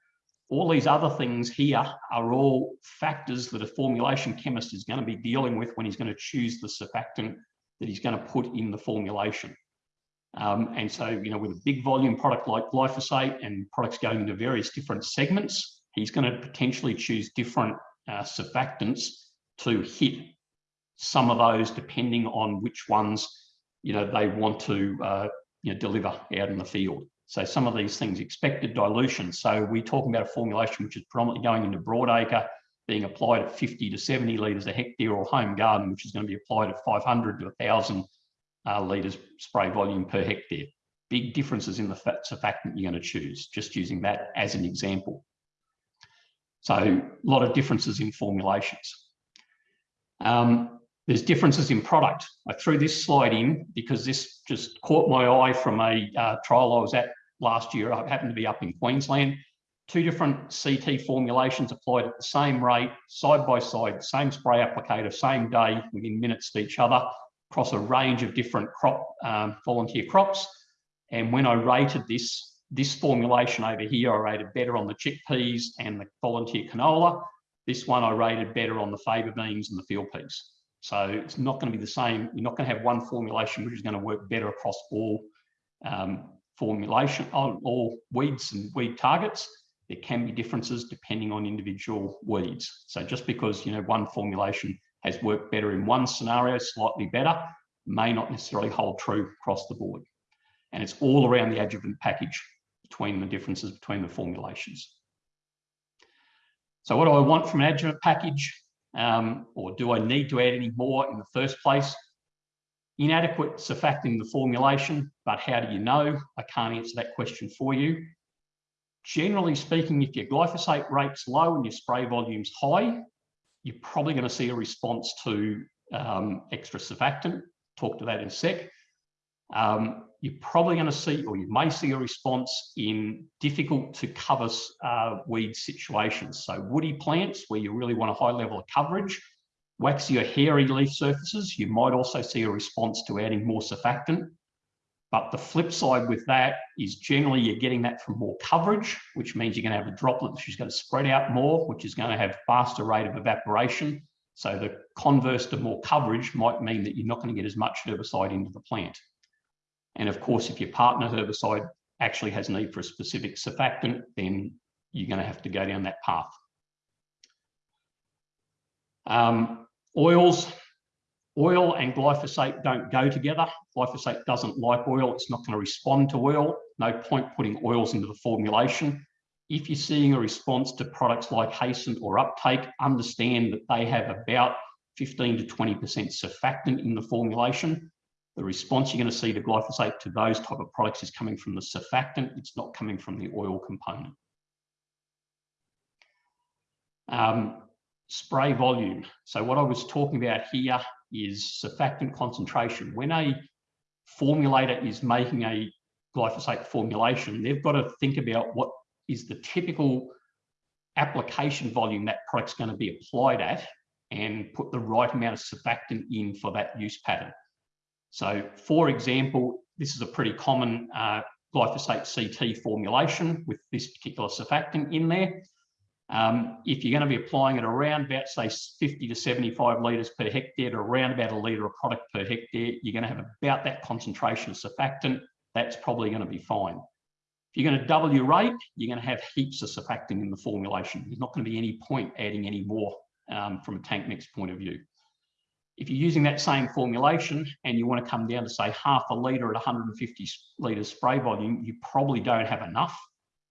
All these other things here are all factors that a formulation chemist is going to be dealing with when he's going to choose the surfactant that he's going to put in the formulation. Um, and so, you know, with a big volume product like glyphosate and products going into various different segments, he's going to potentially choose different uh, surfactants to hit some of those depending on which ones, you know, they want to, uh, you know, deliver out in the field. So some of these things, expected dilution. So we're talking about a formulation which is predominantly going into broadacre, being applied at 50 to 70 litres a hectare or home garden, which is going to be applied at 500 to 1,000 uh, litres spray volume per hectare. Big differences in the surfactant you're going to choose, just using that as an example. So a lot of differences in formulations. Um, there's differences in product. I threw this slide in because this just caught my eye from a uh, trial I was at last year. I happened to be up in Queensland. Two different CT formulations applied at the same rate, side by side, same spray applicator, same day, within minutes of each other across a range of different crop um, volunteer crops. And when I rated this, this formulation over here, I rated better on the chickpeas and the volunteer canola. This one I rated better on the faba beans and the field peas. So it's not going to be the same. You're not going to have one formulation which is going to work better across all um, formulation on all weeds and weed targets. There can be differences depending on individual weeds. So just because you know one formulation has worked better in one scenario, slightly better, may not necessarily hold true across the board. And it's all around the adjuvant package between the differences between the formulations. So what do I want from an adjuvant package? Um, or do I need to add any more in the first place? Inadequate surfactant in the formulation, but how do you know? I can't answer that question for you. Generally speaking, if your glyphosate rate's low and your spray volume's high, you're probably going to see a response to um, extra surfactant. Talk to that in a sec. Um, you're probably going to see, or you may see a response in difficult to cover uh, weed situations. So woody plants where you really want a high level of coverage, waxy or hairy leaf surfaces, you might also see a response to adding more surfactant. But the flip side with that is generally you're getting that from more coverage, which means you're going to have a droplet which is going to spread out more, which is going to have faster rate of evaporation. So the converse to more coverage might mean that you're not going to get as much herbicide into the plant. And of course, if your partner herbicide actually has need for a specific surfactant, then you're going to have to go down that path. Um, oils, oil and glyphosate don't go together. Glyphosate doesn't like oil. It's not going to respond to oil. No point putting oils into the formulation. If you're seeing a response to products like Hasten or Uptake, understand that they have about 15 to 20% surfactant in the formulation. The response you're going to see to glyphosate to those type of products is coming from the surfactant. It's not coming from the oil component. Um, spray volume. So what I was talking about here is surfactant concentration. When a formulator is making a glyphosate formulation, they've got to think about what is the typical application volume that product's going to be applied at and put the right amount of surfactant in for that use pattern. So for example, this is a pretty common uh, glyphosate CT formulation with this particular surfactant in there. Um, if you're going to be applying it around about, say, 50 to 75 litres per hectare to around about a litre of product per hectare, you're going to have about that concentration of surfactant. That's probably going to be fine. If you're going to double your rate, you're going to have heaps of surfactant in the formulation. There's not going to be any point adding any more um, from a tank mix point of view. If you're using that same formulation and you want to come down to say half a litre at 150 litres spray volume, you probably don't have enough.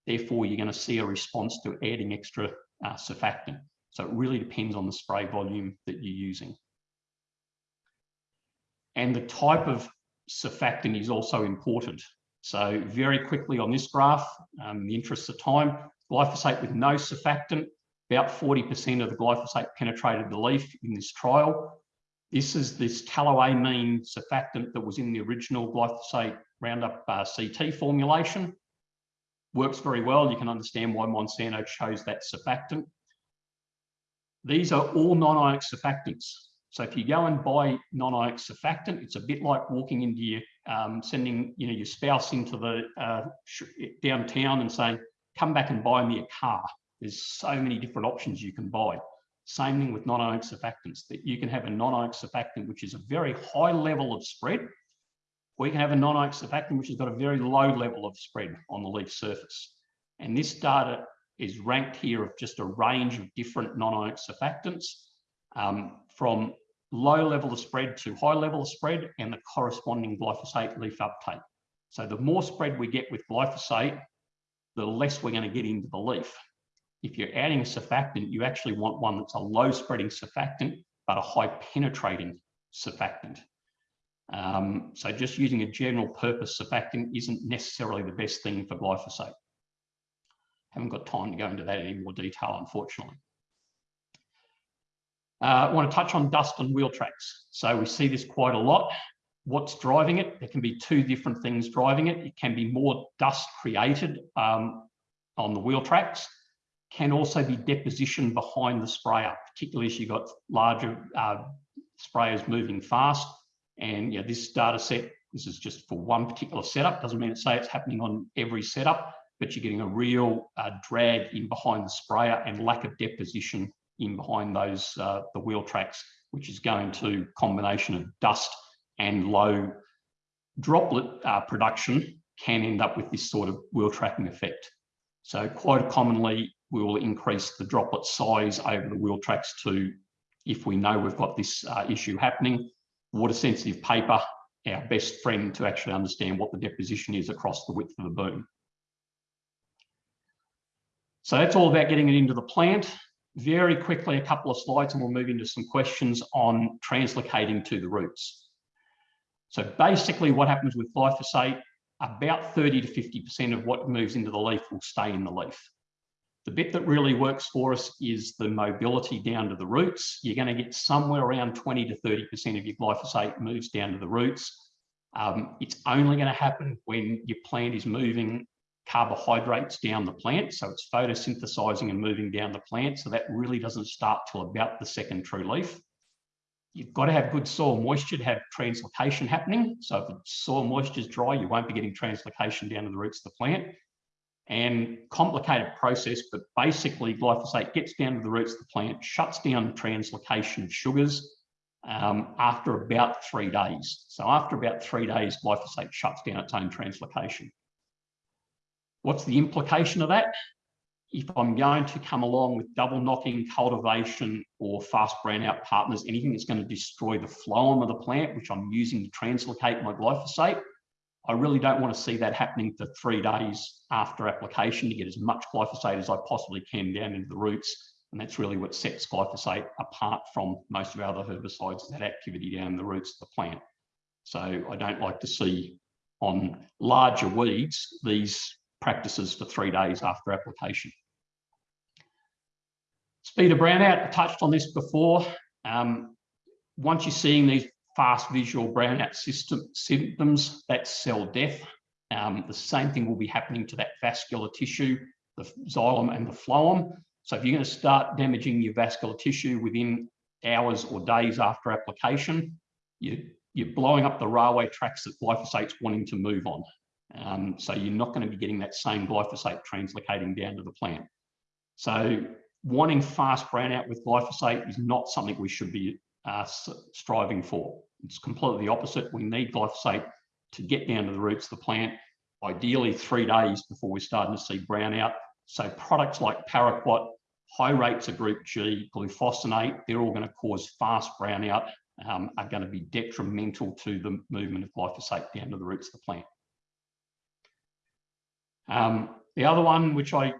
Therefore, you're going to see a response to adding extra uh, surfactant. So it really depends on the spray volume that you're using. And the type of surfactant is also important. So very quickly on this graph, um, in the interest of time, glyphosate with no surfactant, about 40% of the glyphosate penetrated the leaf in this trial. This is this tallowamine surfactant that was in the original glyphosate Roundup uh, CT formulation works very well. You can understand why Monsanto chose that surfactant. These are all non-ionic surfactants. So if you go and buy non-ionic surfactant, it's a bit like walking into your, um, sending you know, your spouse into the uh, downtown and saying, come back and buy me a car. There's so many different options you can buy. Same thing with non-ionic surfactants, that you can have a non-ionic surfactant, which is a very high level of spread, or you can have a non-ionic surfactant which has got a very low level of spread on the leaf surface. And this data is ranked here of just a range of different non-ionic surfactants um, from low level of spread to high level of spread and the corresponding glyphosate leaf uptake. So the more spread we get with glyphosate, the less we're going to get into the leaf. If you're adding a surfactant, you actually want one that's a low spreading surfactant, but a high penetrating surfactant. Um, so just using a general purpose surfactant isn't necessarily the best thing for glyphosate. Haven't got time to go into that in any more detail, unfortunately. Uh, I want to touch on dust and wheel tracks. So we see this quite a lot. What's driving it? There can be two different things driving it. It can be more dust created um, on the wheel tracks, can also be deposition behind the sprayer, particularly as you've got larger uh, sprayers moving fast and yeah, this data set, this is just for one particular setup. Doesn't mean to say it's happening on every setup, but you're getting a real uh, drag in behind the sprayer and lack of deposition in behind those, uh, the wheel tracks, which is going to combination of dust and low droplet uh, production can end up with this sort of wheel tracking effect. So quite commonly, we will increase the droplet size over the wheel tracks to, if we know we've got this uh, issue happening, water sensitive paper, our best friend to actually understand what the deposition is across the width of the boom. So that's all about getting it into the plant. Very quickly, a couple of slides and we'll move into some questions on translocating to the roots. So basically what happens with glyphosate, about 30 to 50% of what moves into the leaf will stay in the leaf. The bit that really works for us is the mobility down to the roots. You're going to get somewhere around 20 to 30% of your glyphosate moves down to the roots. Um, it's only going to happen when your plant is moving carbohydrates down the plant. So it's photosynthesizing and moving down the plant. So that really doesn't start till about the second true leaf. You've got to have good soil moisture to have translocation happening. So if the soil moisture is dry, you won't be getting translocation down to the roots of the plant. And complicated process, but basically glyphosate gets down to the roots of the plant, shuts down translocation of sugars um, after about three days. So after about three days, glyphosate shuts down its own translocation. What's the implication of that? if I'm going to come along with double knocking cultivation or fast brownout partners, anything that's going to destroy the phloem of the plant, which I'm using to translocate my glyphosate, I really don't want to see that happening for three days after application to get as much glyphosate as I possibly can down into the roots. And that's really what sets glyphosate apart from most of our other herbicides, that activity down the roots of the plant. So I don't like to see on larger weeds, these practices for three days after application. Speed of brownout, I touched on this before. Um, once you're seeing these fast visual brownout system, symptoms, that's cell death. Um, the same thing will be happening to that vascular tissue, the xylem and the phloem. So if you're going to start damaging your vascular tissue within hours or days after application, you, you're blowing up the railway tracks that glyphosate's wanting to move on. Um, so you're not going to be getting that same glyphosate translocating down to the plant. So wanting fast brownout with glyphosate is not something we should be uh, striving for. It's completely the opposite. We need glyphosate to get down to the roots of the plant, ideally three days before we're starting to see brownout. So products like paraquat, high rates of group G, glufosinate, they're all going to cause fast brownout, um, are going to be detrimental to the movement of glyphosate down to the roots of the plant. Um, the other one, which I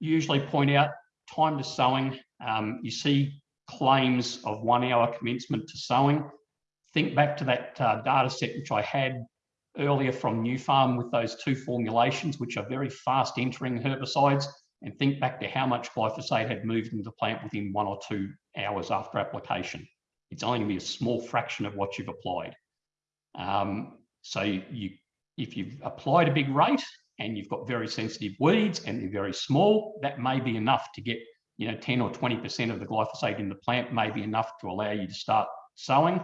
usually point out, time to sowing. Um, you see claims of one hour commencement to sowing. Think back to that uh, data set which I had earlier from Nufarm with those two formulations, which are very fast entering herbicides, and think back to how much glyphosate had moved into the plant within one or two hours after application. It's only going to be a small fraction of what you've applied. Um, so you, if you've applied a big rate, and you've got very sensitive weeds and they're very small, that may be enough to get, you know, 10 or 20% of the glyphosate in the plant may be enough to allow you to start sowing.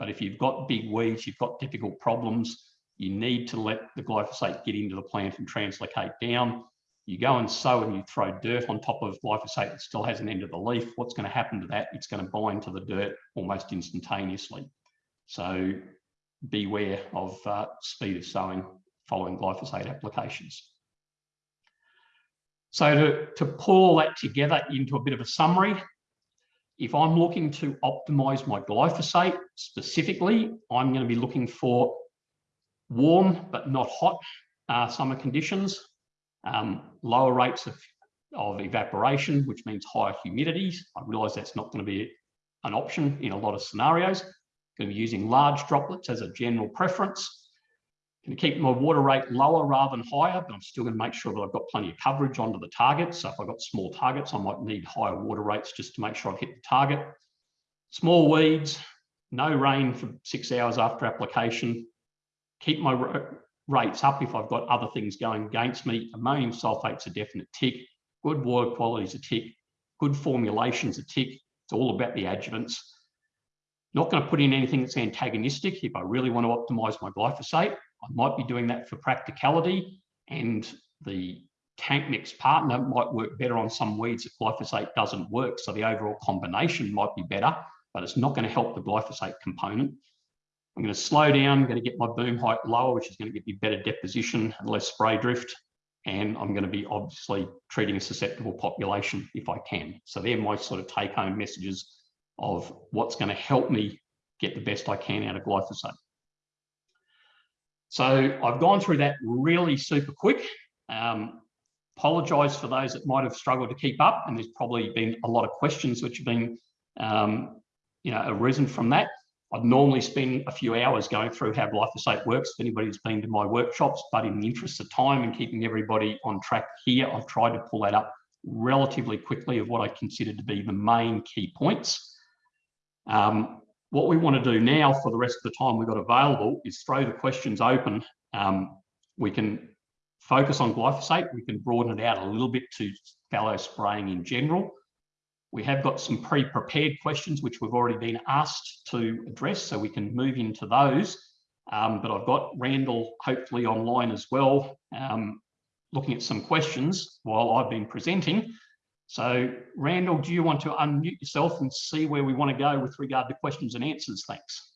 But if you've got big weeds, you've got difficult problems, you need to let the glyphosate get into the plant and translocate down. You go and sow and you throw dirt on top of glyphosate that still hasn't entered the leaf. What's going to happen to that? It's going to bind to the dirt almost instantaneously. So beware of uh, speed of sowing following glyphosate applications. So to, to pull that together into a bit of a summary, if I'm looking to optimize my glyphosate specifically, I'm going to be looking for warm but not hot uh, summer conditions, um, lower rates of, of evaporation, which means higher humidities. I realize that's not going to be an option in a lot of scenarios. Going to be using large droplets as a general preference. Going to keep my water rate lower rather than higher, but I'm still going to make sure that I've got plenty of coverage onto the target. So if I've got small targets, I might need higher water rates just to make sure I've hit the target. Small weeds, no rain for six hours after application. Keep my rates up if I've got other things going against me. Ammonium sulfate's a definite tick. Good water quality's a tick. Good formulation's a tick. It's all about the adjuvants. Not going to put in anything that's antagonistic if I really want to optimize my glyphosate. I might be doing that for practicality and the tank mix partner might work better on some weeds if glyphosate doesn't work. So the overall combination might be better, but it's not going to help the glyphosate component. I'm going to slow down, I'm going to get my boom height lower, which is going to give me better deposition and less spray drift. And I'm going to be obviously treating a susceptible population if I can. So they're my sort of take home messages of what's going to help me get the best I can out of glyphosate. So I've gone through that really super quick. Um, apologise for those that might have struggled to keep up, and there's probably been a lot of questions which have been, um, you know, arisen from that. I'd normally spend a few hours going through how glyphosate works if anybody's been to my workshops, but in the interest of time and keeping everybody on track here, I've tried to pull that up relatively quickly of what I consider to be the main key points. Um, what we want to do now for the rest of the time we've got available is throw the questions open. Um, we can focus on glyphosate. We can broaden it out a little bit to fallow spraying in general. We have got some pre-prepared questions which we've already been asked to address, so we can move into those. Um, but I've got Randall hopefully online as well, um, looking at some questions while I've been presenting. So Randall, do you want to unmute yourself and see where we want to go with regard to questions and answers? Thanks.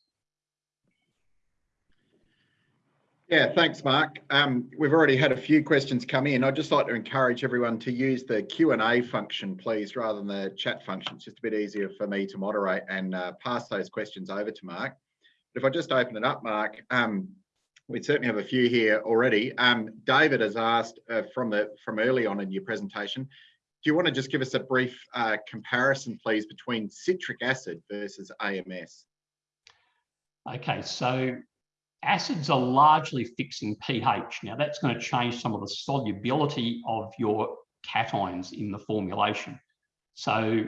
Yeah, thanks, Mark. Um, we've already had a few questions come in. I'd just like to encourage everyone to use the Q&A function, please, rather than the chat function. It's just a bit easier for me to moderate and uh, pass those questions over to Mark. But if I just open it up, Mark, um, we certainly have a few here already. Um, David has asked uh, from the from early on in your presentation, do you want to just give us a brief uh, comparison, please, between citric acid versus AMS? Okay, so acids are largely fixing pH. Now that's going to change some of the solubility of your cations in the formulation. So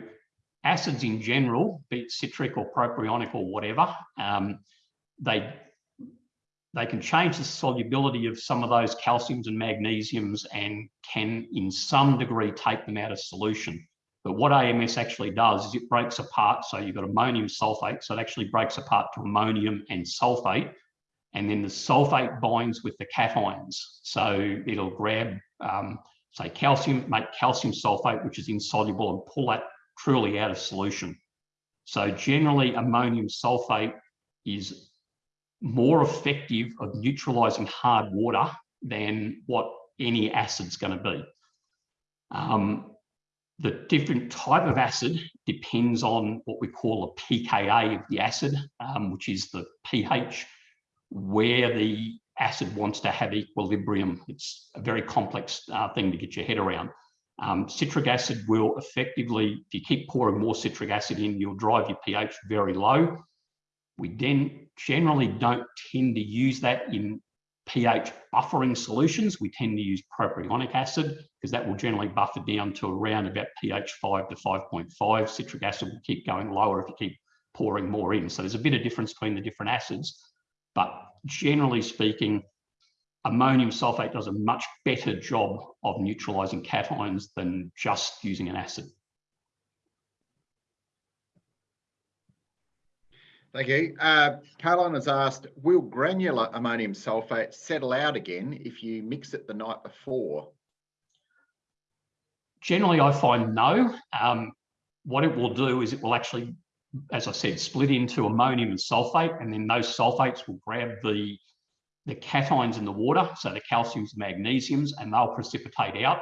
acids in general, be it citric or propionic or whatever, um, they they can change the solubility of some of those calciums and magnesiums and can in some degree take them out of solution. But what AMS actually does is it breaks apart. So you've got ammonium sulfate. So it actually breaks apart to ammonium and sulfate and then the sulfate binds with the cations. So it'll grab, um, say, calcium, make calcium sulfate, which is insoluble, and pull that truly out of solution. So generally, ammonium sulfate is more effective of neutralizing hard water than what any acid's going to be. Um, the different type of acid depends on what we call a pKa of the acid, um, which is the pH where the acid wants to have equilibrium. It's a very complex uh, thing to get your head around. Um, citric acid will effectively, if you keep pouring more citric acid in, you'll drive your pH very low. We then generally don't tend to use that in pH buffering solutions. We tend to use propionic acid because that will generally buffer down to around about pH 5 to 5.5. Citric acid will keep going lower if you keep pouring more in. So there's a bit of difference between the different acids. But generally speaking, ammonium sulfate does a much better job of neutralizing cations than just using an acid. Thank you. Uh, Caroline has asked, will granular ammonium sulfate settle out again if you mix it the night before? Generally, I find no. Um, what it will do is it will actually as I said, split into ammonium and sulfate, and then those sulfates will grab the, the cations in the water, so the calciums and magnesiums, and they'll precipitate out.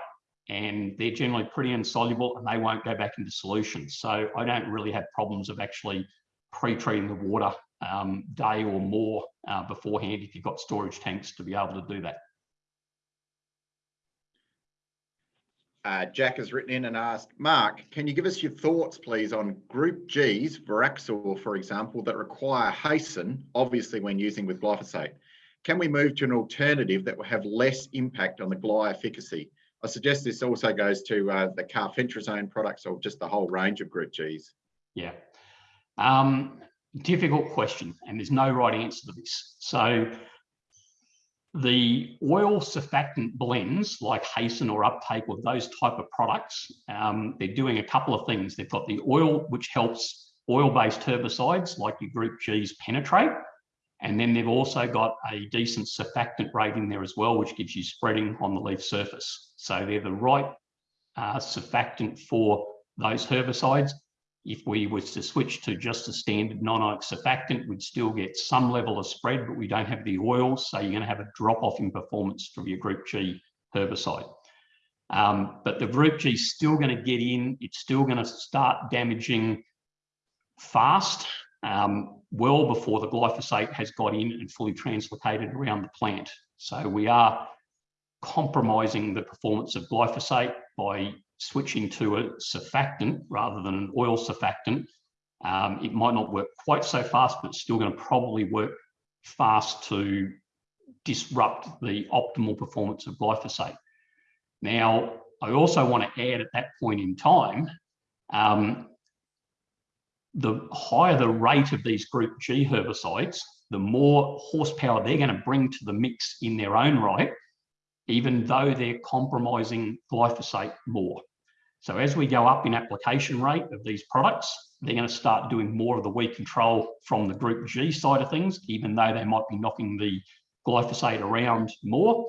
And they're generally pretty insoluble and they won't go back into solution. So I don't really have problems of actually pre-treating the water um, day or more uh, beforehand if you've got storage tanks to be able to do that. Uh, Jack has written in and asked, Mark, can you give us your thoughts, please, on Group G's, Voraxor, for example, that require hasten, obviously when using with glyphosate? Can we move to an alternative that will have less impact on the gly efficacy? I suggest this also goes to uh, the carfentrazone products or just the whole range of Group G's. Yeah. Um, difficult question, and there's no right answer to this. So the oil surfactant blends like Hasten or Uptake or those type of products, um, they're doing a couple of things. They've got the oil, which helps oil-based herbicides like your Group G's penetrate. And then they've also got a decent surfactant rate in there as well, which gives you spreading on the leaf surface. So they're the right uh, surfactant for those herbicides. If we was to switch to just a standard non-ionic surfactant, we'd still get some level of spread, but we don't have the oil, so you're going to have a drop off in performance from your Group G herbicide. Um, but the Group G is still going to get in, it's still going to start damaging fast, um, well before the glyphosate has got in and fully translocated around the plant. So we are compromising the performance of glyphosate by switching to a surfactant rather than an oil surfactant, um, it might not work quite so fast, but it's still going to probably work fast to disrupt the optimal performance of glyphosate. Now, I also want to add at that point in time, um, the higher the rate of these group G herbicides, the more horsepower they're going to bring to the mix in their own right, even though they're compromising glyphosate more. So as we go up in application rate of these products, they're going to start doing more of the weed control from the group G side of things, even though they might be knocking the glyphosate around more.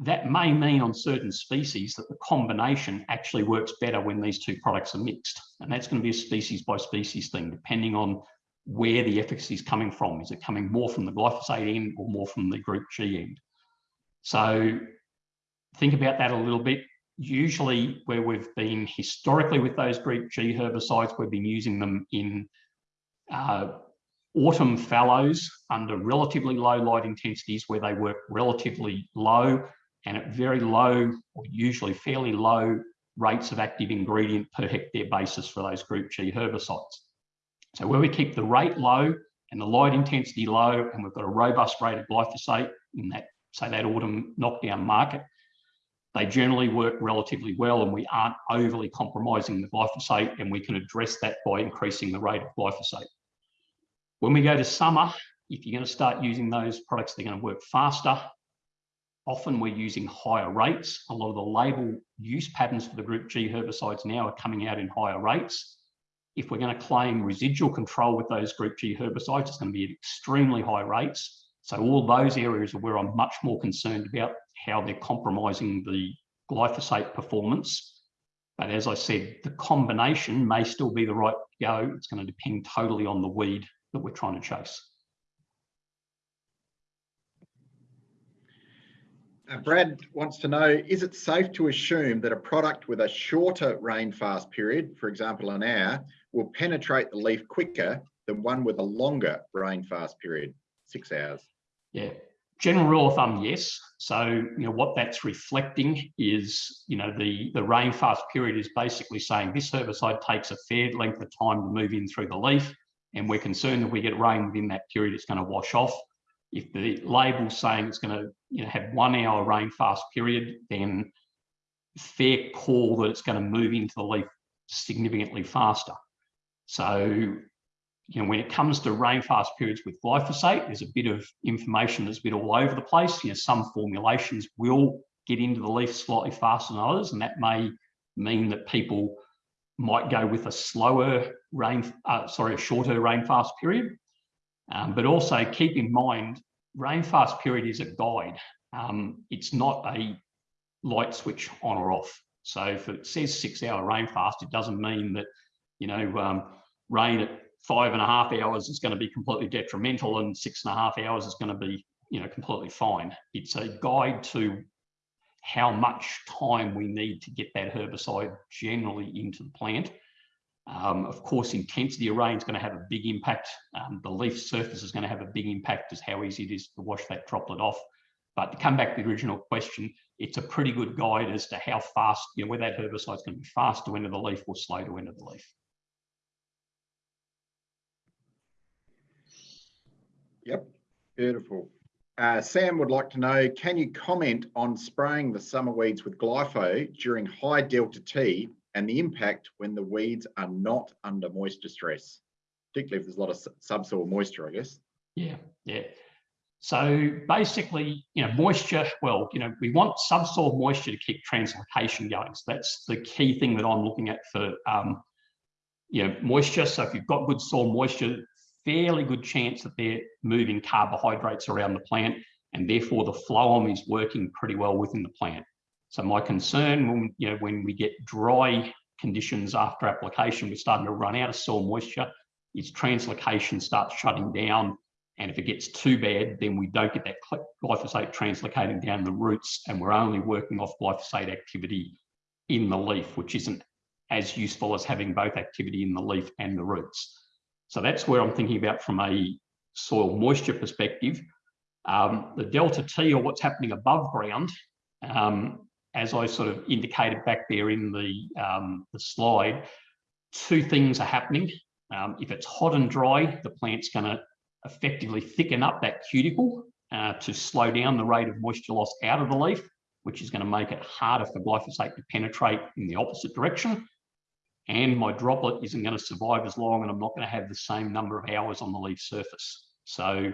That may mean on certain species that the combination actually works better when these two products are mixed. And that's going to be a species by species thing, depending on where the efficacy is coming from. Is it coming more from the glyphosate end or more from the group G end? So think about that a little bit usually where we've been historically with those group G herbicides, we've been using them in uh, autumn fallows under relatively low light intensities where they work relatively low and at very low or usually fairly low rates of active ingredient per hectare basis for those group G herbicides. So where we keep the rate low and the light intensity low and we've got a robust rate of glyphosate in that, say that autumn knockdown market, they generally work relatively well and we aren't overly compromising the glyphosate and we can address that by increasing the rate of glyphosate. When we go to summer, if you're going to start using those products, they're going to work faster. Often we're using higher rates. A lot of the label use patterns for the group G herbicides now are coming out in higher rates. If we're going to claim residual control with those group G herbicides, it's going to be at extremely high rates. So all those areas are where I'm much more concerned about how they're compromising the glyphosate performance. But as I said, the combination may still be the right go. It's going to depend totally on the weed that we're trying to chase. Uh, Brad wants to know, is it safe to assume that a product with a shorter rain fast period, for example, an hour, will penetrate the leaf quicker than one with a longer rain fast period, six hours? Yeah, general rule of thumb, yes. So, you know, what that's reflecting is, you know, the, the rain fast period is basically saying this herbicide takes a fair length of time to move in through the leaf. And we're concerned if we get rain within that period, it's going to wash off. If the label's saying it's going to you know, have one hour rain fast period, then fair call that it's going to move into the leaf significantly faster. So you know, when it comes to rainfast periods with glyphosate, there's a bit of information that's a bit all over the place. You know, some formulations will get into the leaf slightly faster than others, and that may mean that people might go with a slower rain, uh, sorry, a shorter rainfast period. Um, but also keep in mind, rainfast period is a guide. Um, it's not a light switch on or off. So if it says six hour rainfast, it doesn't mean that, you know, um, rain at five and a half hours is going to be completely detrimental and six and a half hours is going to be you know completely fine. It's a guide to how much time we need to get that herbicide generally into the plant. Um, of course intensity of rain is going to have a big impact. Um, the leaf surface is going to have a big impact as how easy it is to wash that droplet off. But to come back to the original question it's a pretty good guide as to how fast you know whether that herbicide is going to be fast to enter the leaf or slow to enter the leaf Yep, beautiful. Uh, Sam would like to know, can you comment on spraying the summer weeds with glypho during high delta T and the impact when the weeds are not under moisture stress, particularly if there's a lot of subsoil moisture, I guess. Yeah, yeah. So basically, you know, moisture, well, you know, we want subsoil moisture to keep translocation going. So that's the key thing that I'm looking at for, um, you know, moisture. So if you've got good soil moisture, fairly good chance that they're moving carbohydrates around the plant and therefore the phloem is working pretty well within the plant. So my concern when, you know, when we get dry conditions after application, we're starting to run out of soil moisture, is translocation starts shutting down. And if it gets too bad, then we don't get that glyphosate translocating down the roots and we're only working off glyphosate activity in the leaf, which isn't as useful as having both activity in the leaf and the roots. So that's where I'm thinking about from a soil moisture perspective. Um, the delta T or what's happening above ground, um, as I sort of indicated back there in the, um, the slide, two things are happening. Um, if it's hot and dry, the plant's going to effectively thicken up that cuticle uh, to slow down the rate of moisture loss out of the leaf, which is going to make it harder for glyphosate to penetrate in the opposite direction and my droplet isn't going to survive as long and I'm not going to have the same number of hours on the leaf surface. So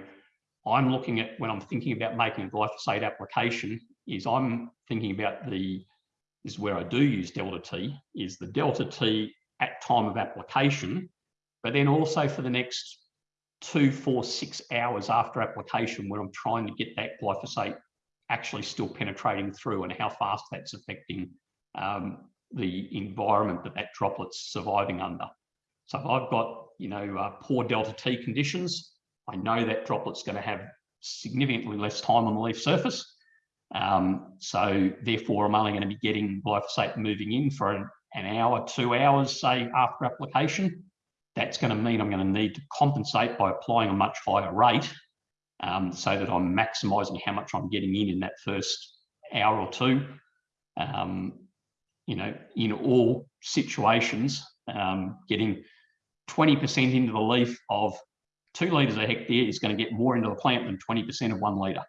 I'm looking at when I'm thinking about making a glyphosate application is I'm thinking about the is where I do use delta T, is the delta T at time of application, but then also for the next two, four, six hours after application when I'm trying to get that glyphosate actually still penetrating through and how fast that's affecting um, the environment that that droplet's surviving under. So if I've got, you know, uh, poor delta T conditions, I know that droplet's going to have significantly less time on the leaf surface. Um, so therefore, I'm only going to be getting glyphosate moving in for an, an hour, two hours, say, after application. That's going to mean I'm going to need to compensate by applying a much higher rate um, so that I'm maximising how much I'm getting in in that first hour or two. Um, you know, in all situations, um, getting 20% into the leaf of two litres a hectare is going to get more into the plant than 20% of one litre.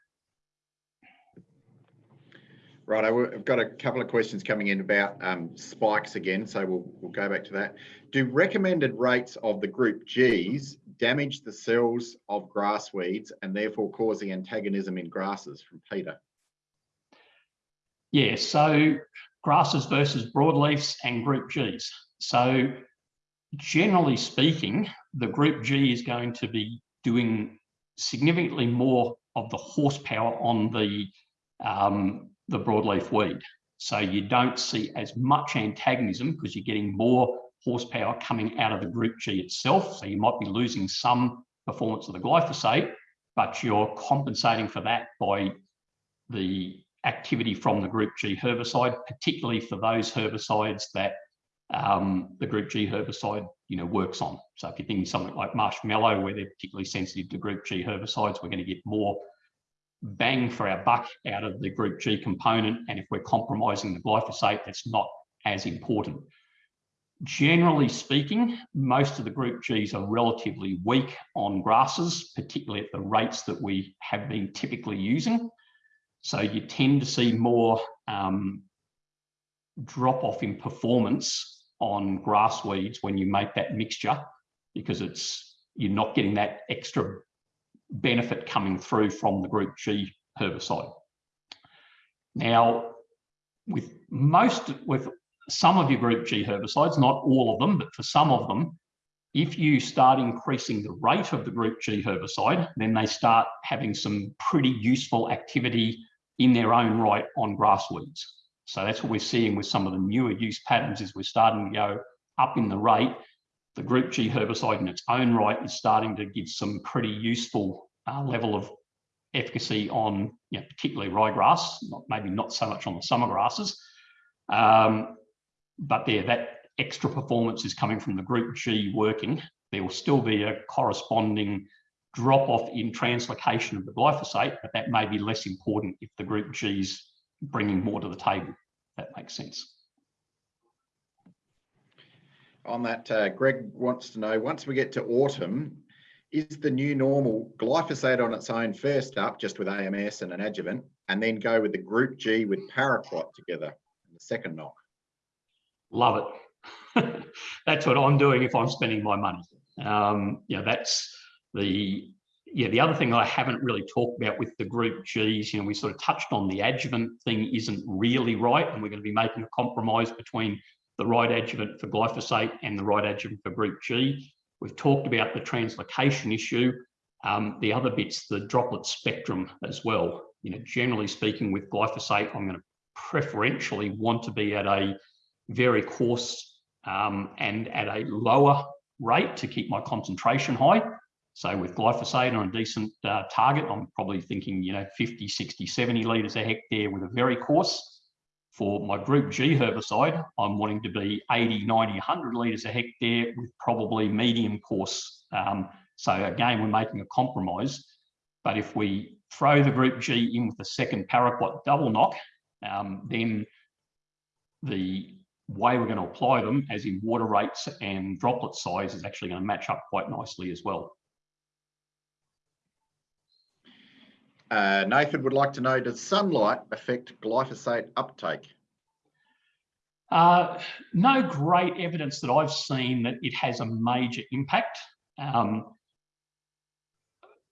Right, I've got a couple of questions coming in about um, spikes again, so we'll, we'll go back to that. Do recommended rates of the group Gs damage the cells of grass weeds and therefore causing antagonism in grasses from Peter? Yeah, so grasses versus broadleafs and group Gs. So generally speaking, the group G is going to be doing significantly more of the horsepower on the um, the broadleaf weed. So you don't see as much antagonism because you're getting more horsepower coming out of the group G itself. So you might be losing some performance of the glyphosate, but you're compensating for that by the activity from the group G herbicide, particularly for those herbicides that um, the group G herbicide you know, works on. So if you're thinking something like marshmallow, where they're particularly sensitive to group G herbicides, we're going to get more bang for our buck out of the group G component. And if we're compromising the glyphosate, that's not as important. Generally speaking, most of the group Gs are relatively weak on grasses, particularly at the rates that we have been typically using. So you tend to see more um, drop off in performance on grass weeds when you make that mixture because it's you're not getting that extra benefit coming through from the group G herbicide. Now, with most, with some of your group G herbicides, not all of them, but for some of them, if you start increasing the rate of the group G herbicide, then they start having some pretty useful activity in their own right on grass weeds. So that's what we're seeing with some of the newer use patterns is we're starting to go up in the rate the group G herbicide in its own right is starting to give some pretty useful uh, level of efficacy on you know, particularly ryegrass, not, maybe not so much on the summer grasses. Um, but there, that extra performance is coming from the group G working. There will still be a corresponding drop off in translocation of the glyphosate, but that may be less important if the group G is bringing more to the table. That makes sense on that, uh, Greg wants to know, once we get to autumn, is the new normal glyphosate on its own first up, just with AMS and an adjuvant, and then go with the group G with paraquat together in the second knock? Love it. [LAUGHS] that's what I'm doing if I'm spending my money. Um, you know, that's the yeah, the other thing I haven't really talked about with the group Gs, you know, we sort of touched on the adjuvant thing isn't really right, and we're going to be making a compromise between the right adjuvant for glyphosate and the right adjuvant for group G. We've talked about the translocation issue. Um, the other bit's the droplet spectrum as well. You know, generally speaking, with glyphosate, I'm going to preferentially want to be at a very coarse um, and at a lower rate to keep my concentration high. So with glyphosate on a decent uh, target, I'm probably thinking, you know, 50, 60, 70 litres a hectare with a very coarse. For my group G herbicide, I'm wanting to be 80, 90, 100 litres a hectare with probably medium coarse. Um, so again, we're making a compromise. But if we throw the group G in with the second paraquat double knock, um, then the way we're going to apply them, as in water rates and droplet size, is actually going to match up quite nicely as well. Uh, Nathan would like to know, does sunlight affect glyphosate uptake? Uh, no great evidence that I've seen that it has a major impact. Um,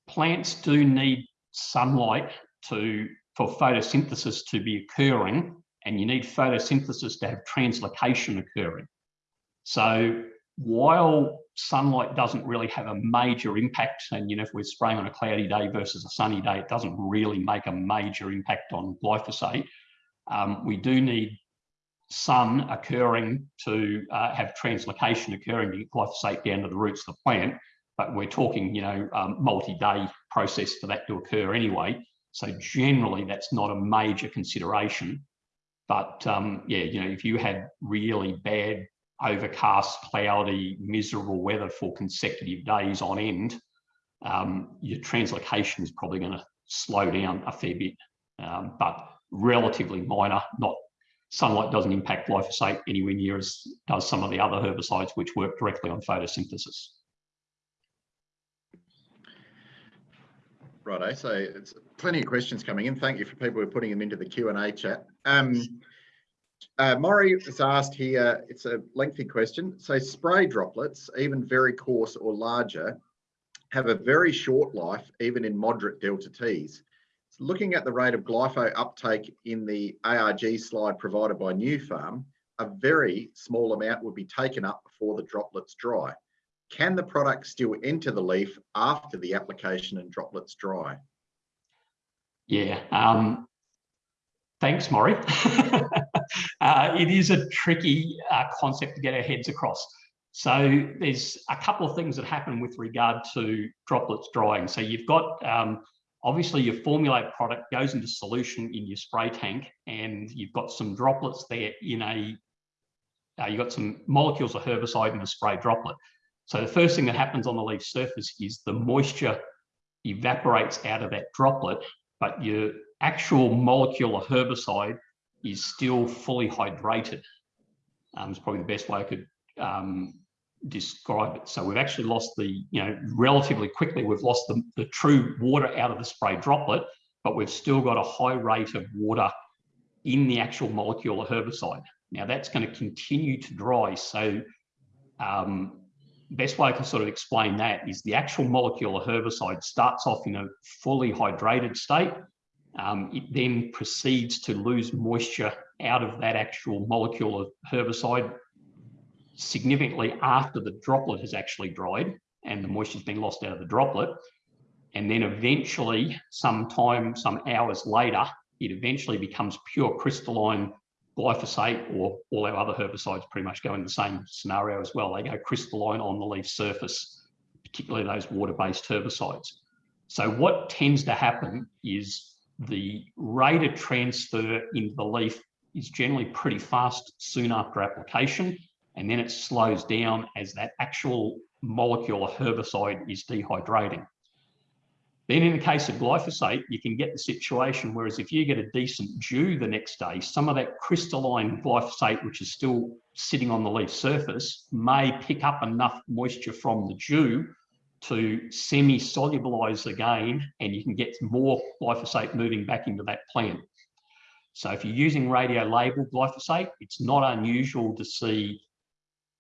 plants do need sunlight to for photosynthesis to be occurring and you need photosynthesis to have translocation occurring. So while sunlight doesn't really have a major impact, and you know, if we're spraying on a cloudy day versus a sunny day, it doesn't really make a major impact on glyphosate. Um, we do need sun occurring to uh, have translocation occurring to get glyphosate down to the roots of the plant. But we're talking, you know, um, multi-day process for that to occur anyway. So generally, that's not a major consideration. But um, yeah, you know, if you had really bad, overcast, cloudy, miserable weather for consecutive days on end, um, your translocation is probably going to slow down a fair bit, um, but relatively minor, not sunlight doesn't impact glyphosate anywhere near as does some of the other herbicides which work directly on photosynthesis. Righto, so it's plenty of questions coming in. Thank you for people who are putting them into the Q&A chat. Um, uh, Maury has asked here, it's a lengthy question. So spray droplets, even very coarse or larger, have a very short life, even in moderate delta Ts looking at the rate of glypho uptake in the ARG slide provided by Nufarm, a very small amount would be taken up before the droplets dry. Can the product still enter the leaf after the application and droplets dry? Yeah, um, thanks, Maury. [LAUGHS] uh, it is a tricky uh, concept to get our heads across. So there's a couple of things that happen with regard to droplets drying. So you've got um, Obviously, your formulate product goes into solution in your spray tank, and you've got some droplets there in a, uh, you've got some molecules of herbicide in a spray droplet. So the first thing that happens on the leaf surface is the moisture evaporates out of that droplet, but your actual molecule of herbicide is still fully hydrated. Um, it's probably the best way I could um, describe it. So we've actually lost the, you know, relatively quickly, we've lost the, the true water out of the spray droplet, but we've still got a high rate of water in the actual molecule of herbicide. Now that's going to continue to dry. So um, best way I can sort of explain that is the actual molecule of herbicide starts off in a fully hydrated state. Um, it then proceeds to lose moisture out of that actual molecule of herbicide significantly after the droplet has actually dried and the moisture's been lost out of the droplet. And then eventually, sometime, some hours later, it eventually becomes pure crystalline glyphosate or all our other herbicides pretty much go in the same scenario as well. They go crystalline on the leaf surface, particularly those water-based herbicides. So what tends to happen is the rate of transfer into the leaf is generally pretty fast soon after application and then it slows down as that actual molecule of herbicide is dehydrating. Then in the case of glyphosate, you can get the situation, whereas if you get a decent dew the next day, some of that crystalline glyphosate, which is still sitting on the leaf surface, may pick up enough moisture from the dew to semi-solubilize again, and you can get more glyphosate moving back into that plant. So if you're using radio labeled glyphosate, it's not unusual to see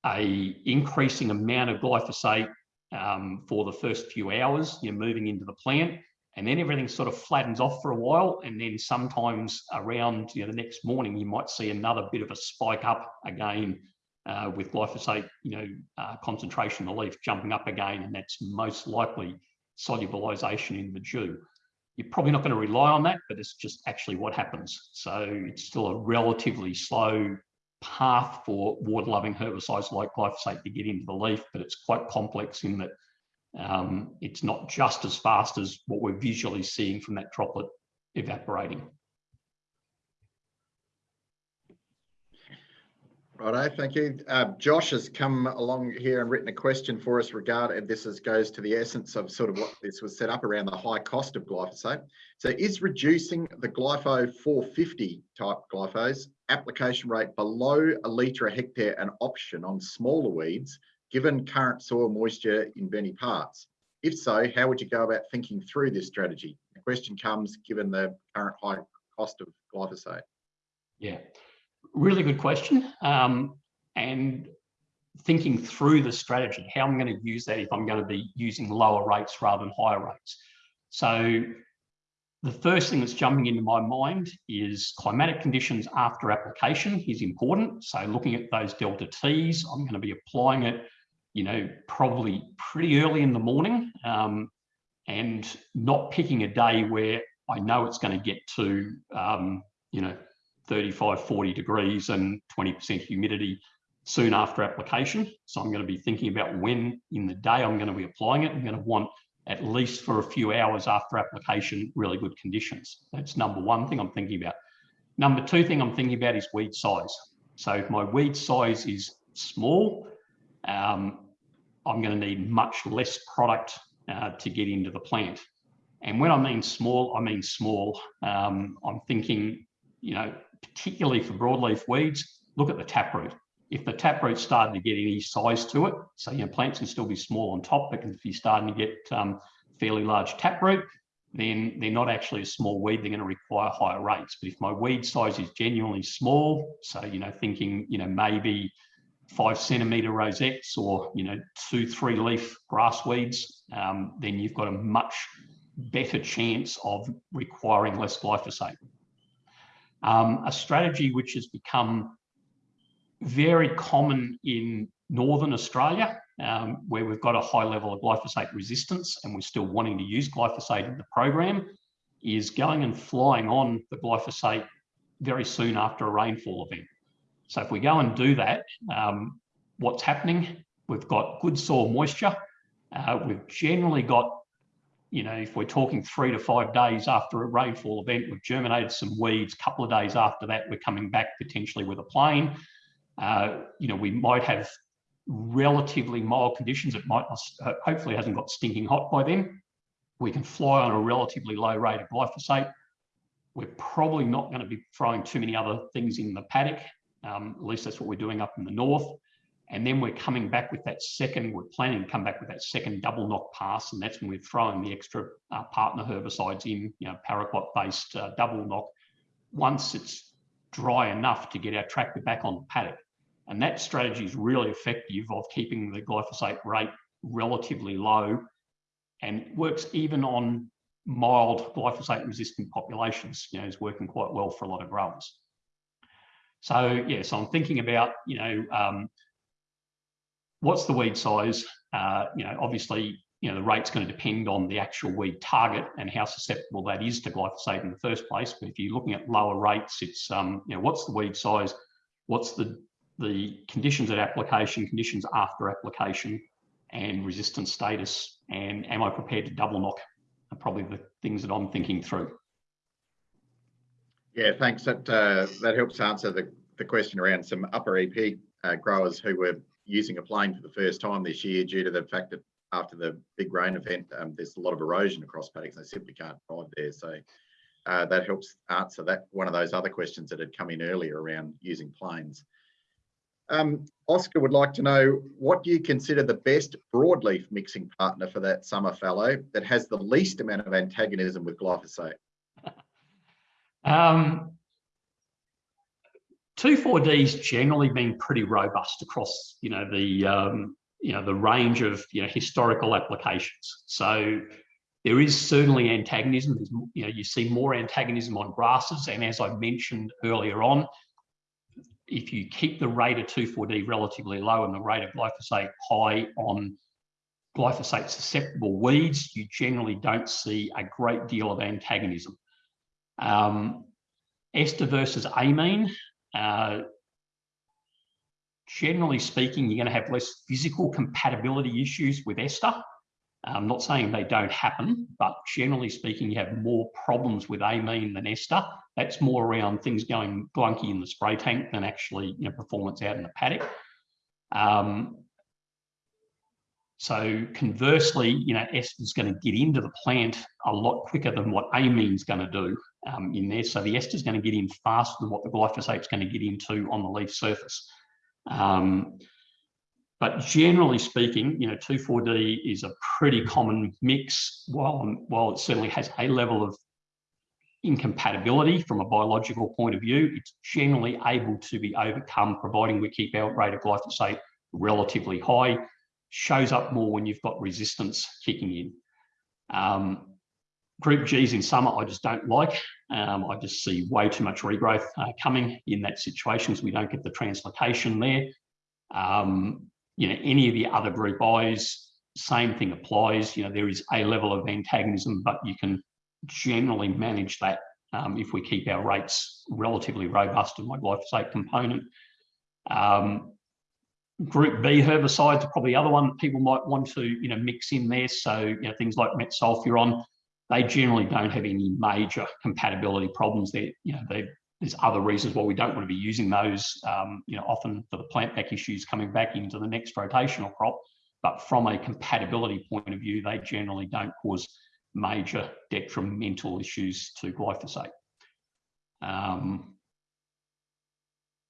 a increasing amount of glyphosate um, for the first few hours you're moving into the plant and then everything sort of flattens off for a while and then sometimes around you know the next morning you might see another bit of a spike up again uh, with glyphosate you know uh, concentration in the leaf jumping up again and that's most likely solubilization in the dew you're probably not going to rely on that but it's just actually what happens so it's still a relatively slow path for water-loving herbicides like glyphosate to get into the leaf, but it's quite complex in that um, it's not just as fast as what we're visually seeing from that droplet evaporating. Righto, thank you. Uh, Josh has come along here and written a question for us regarding this is, goes to the essence of sort of what this was set up around the high cost of glyphosate. So is reducing the glypho 450 type glyphos application rate below a litre a hectare an option on smaller weeds given current soil moisture in many parts? If so, how would you go about thinking through this strategy? The question comes given the current high cost of glyphosate. Yeah, really good question. Um, and thinking through the strategy, how I'm going to use that if I'm going to be using lower rates rather than higher rates. So the first thing that's jumping into my mind is climatic conditions after application is important. So looking at those delta T's, I'm going to be applying it, you know, probably pretty early in the morning um, and not picking a day where I know it's going to get to, um, you know, 35, 40 degrees and 20% humidity soon after application. So I'm going to be thinking about when in the day I'm going to be applying it. I'm going to want at least for a few hours after application, really good conditions. That's number one thing I'm thinking about. Number two thing I'm thinking about is weed size. So if my weed size is small, um, I'm going to need much less product uh, to get into the plant. And when I mean small, I mean small. Um, I'm thinking, you know, particularly for broadleaf weeds, look at the taproot. If the taproot's starting to get any size to it, so you know, plants can still be small on top, but if you're starting to get um, fairly large taproot, then they're not actually a small weed, they're going to require higher rates. But if my weed size is genuinely small, so, you know, thinking, you know, maybe five centimeter rosettes or, you know, two, three leaf grass weeds, um, then you've got a much better chance of requiring less glyphosate. Um, a strategy which has become very common in Northern Australia, um, where we've got a high level of glyphosate resistance and we're still wanting to use glyphosate in the program, is going and flying on the glyphosate very soon after a rainfall event. So if we go and do that, um, what's happening? We've got good soil moisture. Uh, we've generally got, you know, if we're talking three to five days after a rainfall event, we've germinated some weeds. A couple of days after that, we're coming back potentially with a plane. Uh, you know, we might have relatively mild conditions. It might not, hopefully hasn't got stinking hot by then. We can fly on a relatively low rate of glyphosate. We're probably not going to be throwing too many other things in the paddock. Um, at least that's what we're doing up in the north. And then we're coming back with that second, we're planning to come back with that second double knock pass. And that's when we're throwing the extra uh, partner herbicides in, you know, paraquat based uh, double knock once it's dry enough to get our tractor back on the paddock. And that strategy is really effective of keeping the glyphosate rate relatively low and works even on mild glyphosate resistant populations, you know, is working quite well for a lot of growers. So yeah, so I'm thinking about, you know, um, what's the weed size? Uh, you know, obviously, you know, the rate's going to depend on the actual weed target and how susceptible that is to glyphosate in the first place. But if you're looking at lower rates, it's, um, you know, what's the weed size? What's the the conditions at application, conditions after application, and resistance status, and am I prepared to double knock are probably the things that I'm thinking through. Yeah, thanks. That uh, that helps answer the, the question around some upper EP uh, growers who were using a plane for the first time this year due to the fact that after the big rain event, um, there's a lot of erosion across paddocks. And they simply can't drive there. So uh, that helps answer that one of those other questions that had come in earlier around using planes. Um, Oscar would like to know, what you consider the best broadleaf mixing partner for that summer fallow that has the least amount of antagonism with glyphosate? [LAUGHS] Um, 2,4-D's generally been pretty robust across, you know, the, um, you know, the range of, you know, historical applications. So there is certainly antagonism. There's, you know, you see more antagonism on grasses. And as I mentioned earlier on, if you keep the rate of 2,4-D relatively low and the rate of glyphosate high on glyphosate susceptible weeds, you generally don't see a great deal of antagonism. Um, ester versus amine, uh, generally speaking, you're going to have less physical compatibility issues with ester. I'm not saying they don't happen, but generally speaking, you have more problems with amine than ester. That's more around things going glunky in the spray tank than actually you know, performance out in the paddock. Um, so conversely, you know, ester is going to get into the plant a lot quicker than what amine is going to do um, in there. So the ester is going to get in faster than what the glyphosate is going to get into on the leaf surface. Um, but generally speaking, you know, 2,4-D is a pretty common mix. While, while it certainly has a level of incompatibility from a biological point of view, it's generally able to be overcome, providing we keep our rate of glyphosate relatively high. Shows up more when you've got resistance kicking in. Um, group Gs in summer, I just don't like. Um, I just see way too much regrowth uh, coming in that situation because we don't get the translocation there. Um, you know, any of the other group Is, same thing applies. You know, there is a level of antagonism, but you can generally manage that um, if we keep our rates relatively robust in my glyphosate component. Um, group B herbicides are probably the other one people might want to you know mix in there. So you know things like metsulfuron, they generally don't have any major compatibility problems. There, you know, there's other reasons why we don't want to be using those. Um, you know, often for the plant back issues coming back into the next rotational crop. But from a compatibility point of view, they generally don't cause major detrimental issues to glyphosate. Um,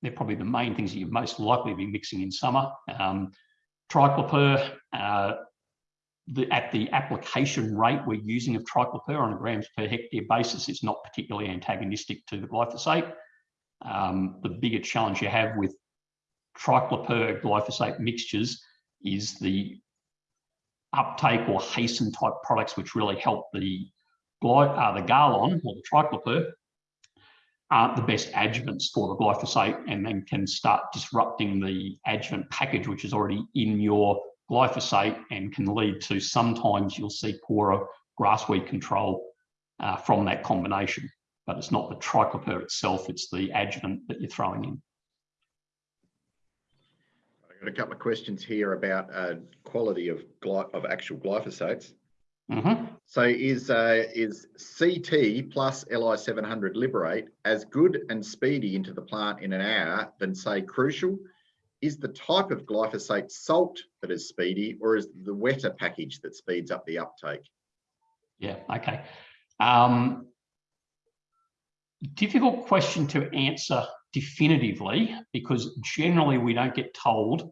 they're probably the main things that you're most likely to be mixing in summer. Um, triclopyr, uh, the, at the application rate we're using of triclopyr on a grams per hectare basis is not particularly antagonistic to the glyphosate. Um, the bigger challenge you have with triclopyr glyphosate mixtures is the uptake or hasten type products which really help the uh, the Garlon or the triclopyr aren't the best adjuvants for the glyphosate and then can start disrupting the adjuvant package which is already in your glyphosate and can lead to sometimes you'll see poorer grass weed control uh, from that combination. But it's not the triclopyr itself, it's the adjuvant that you're throwing in. I've got a couple of questions here about uh, quality of, of actual glyphosates. Mm -hmm. So is uh, is CT plus LI 700 Liberate as good and speedy into the plant in an hour than say Crucial? Is the type of glyphosate salt that is speedy or is the wetter package that speeds up the uptake? Yeah, okay. Um, difficult question to answer definitively because generally we don't get told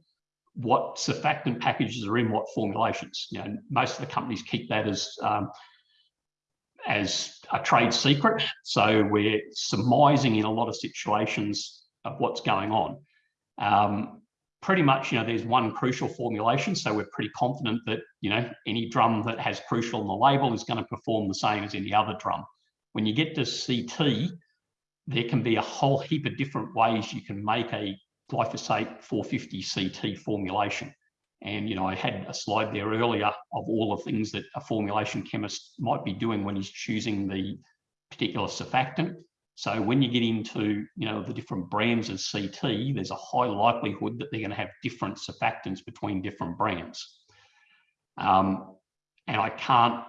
what surfactant packages are in what formulations. You know, most of the companies keep that as um, as a trade secret. So we're surmising in a lot of situations of what's going on. Um, pretty much, you know, there's one crucial formulation. So we're pretty confident that, you know, any drum that has crucial on the label is going to perform the same as any other drum. When you get to CT, there can be a whole heap of different ways you can make a glyphosate 450 CT formulation. And, you know, I had a slide there earlier of all the things that a formulation chemist might be doing when he's choosing the particular surfactant. So when you get into, you know, the different brands of CT, there's a high likelihood that they're going to have different surfactants between different brands. Um, and I can't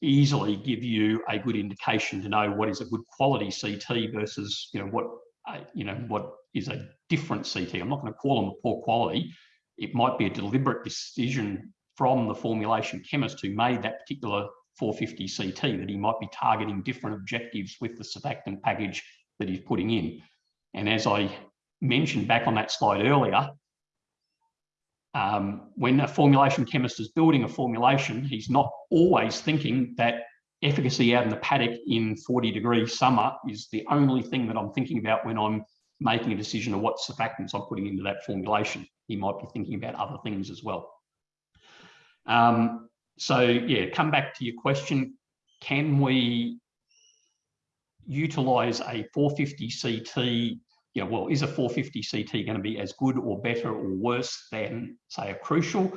easily give you a good indication to know what is a good quality CT versus, you know, what, uh, you know, what is a different CT. I'm not going to call them a poor quality. It might be a deliberate decision from the formulation chemist who made that particular 450 CT that he might be targeting different objectives with the surfactant package that he's putting in. And as I mentioned back on that slide earlier, um, when a formulation chemist is building a formulation, he's not always thinking that efficacy out in the paddock in 40 degree summer is the only thing that I'm thinking about when I'm making a decision of what surfactants I'm putting into that formulation. He might be thinking about other things as well. Um, so yeah, come back to your question. Can we utilize a 450 CT know, well, is a 450 CT going to be as good or better or worse than, say, a crucial?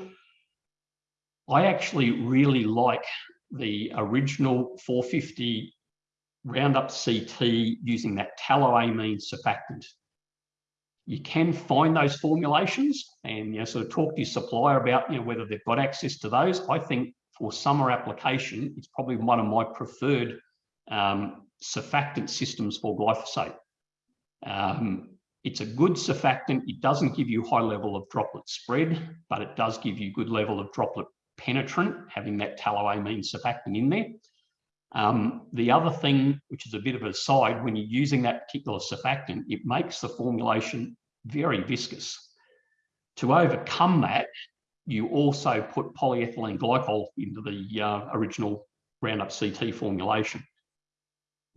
I actually really like the original 450 Roundup CT using that tallowamine surfactant. You can find those formulations and you know, sort of talk to your supplier about you know, whether they've got access to those. I think for summer application, it's probably one of my preferred um, surfactant systems for glyphosate. Um, it's a good surfactant. It doesn't give you high level of droplet spread, but it does give you good level of droplet penetrant, having that tallowamine surfactant in there. Um, the other thing, which is a bit of a side, when you're using that particular surfactant, it makes the formulation very viscous. To overcome that, you also put polyethylene glycol into the uh, original Roundup CT formulation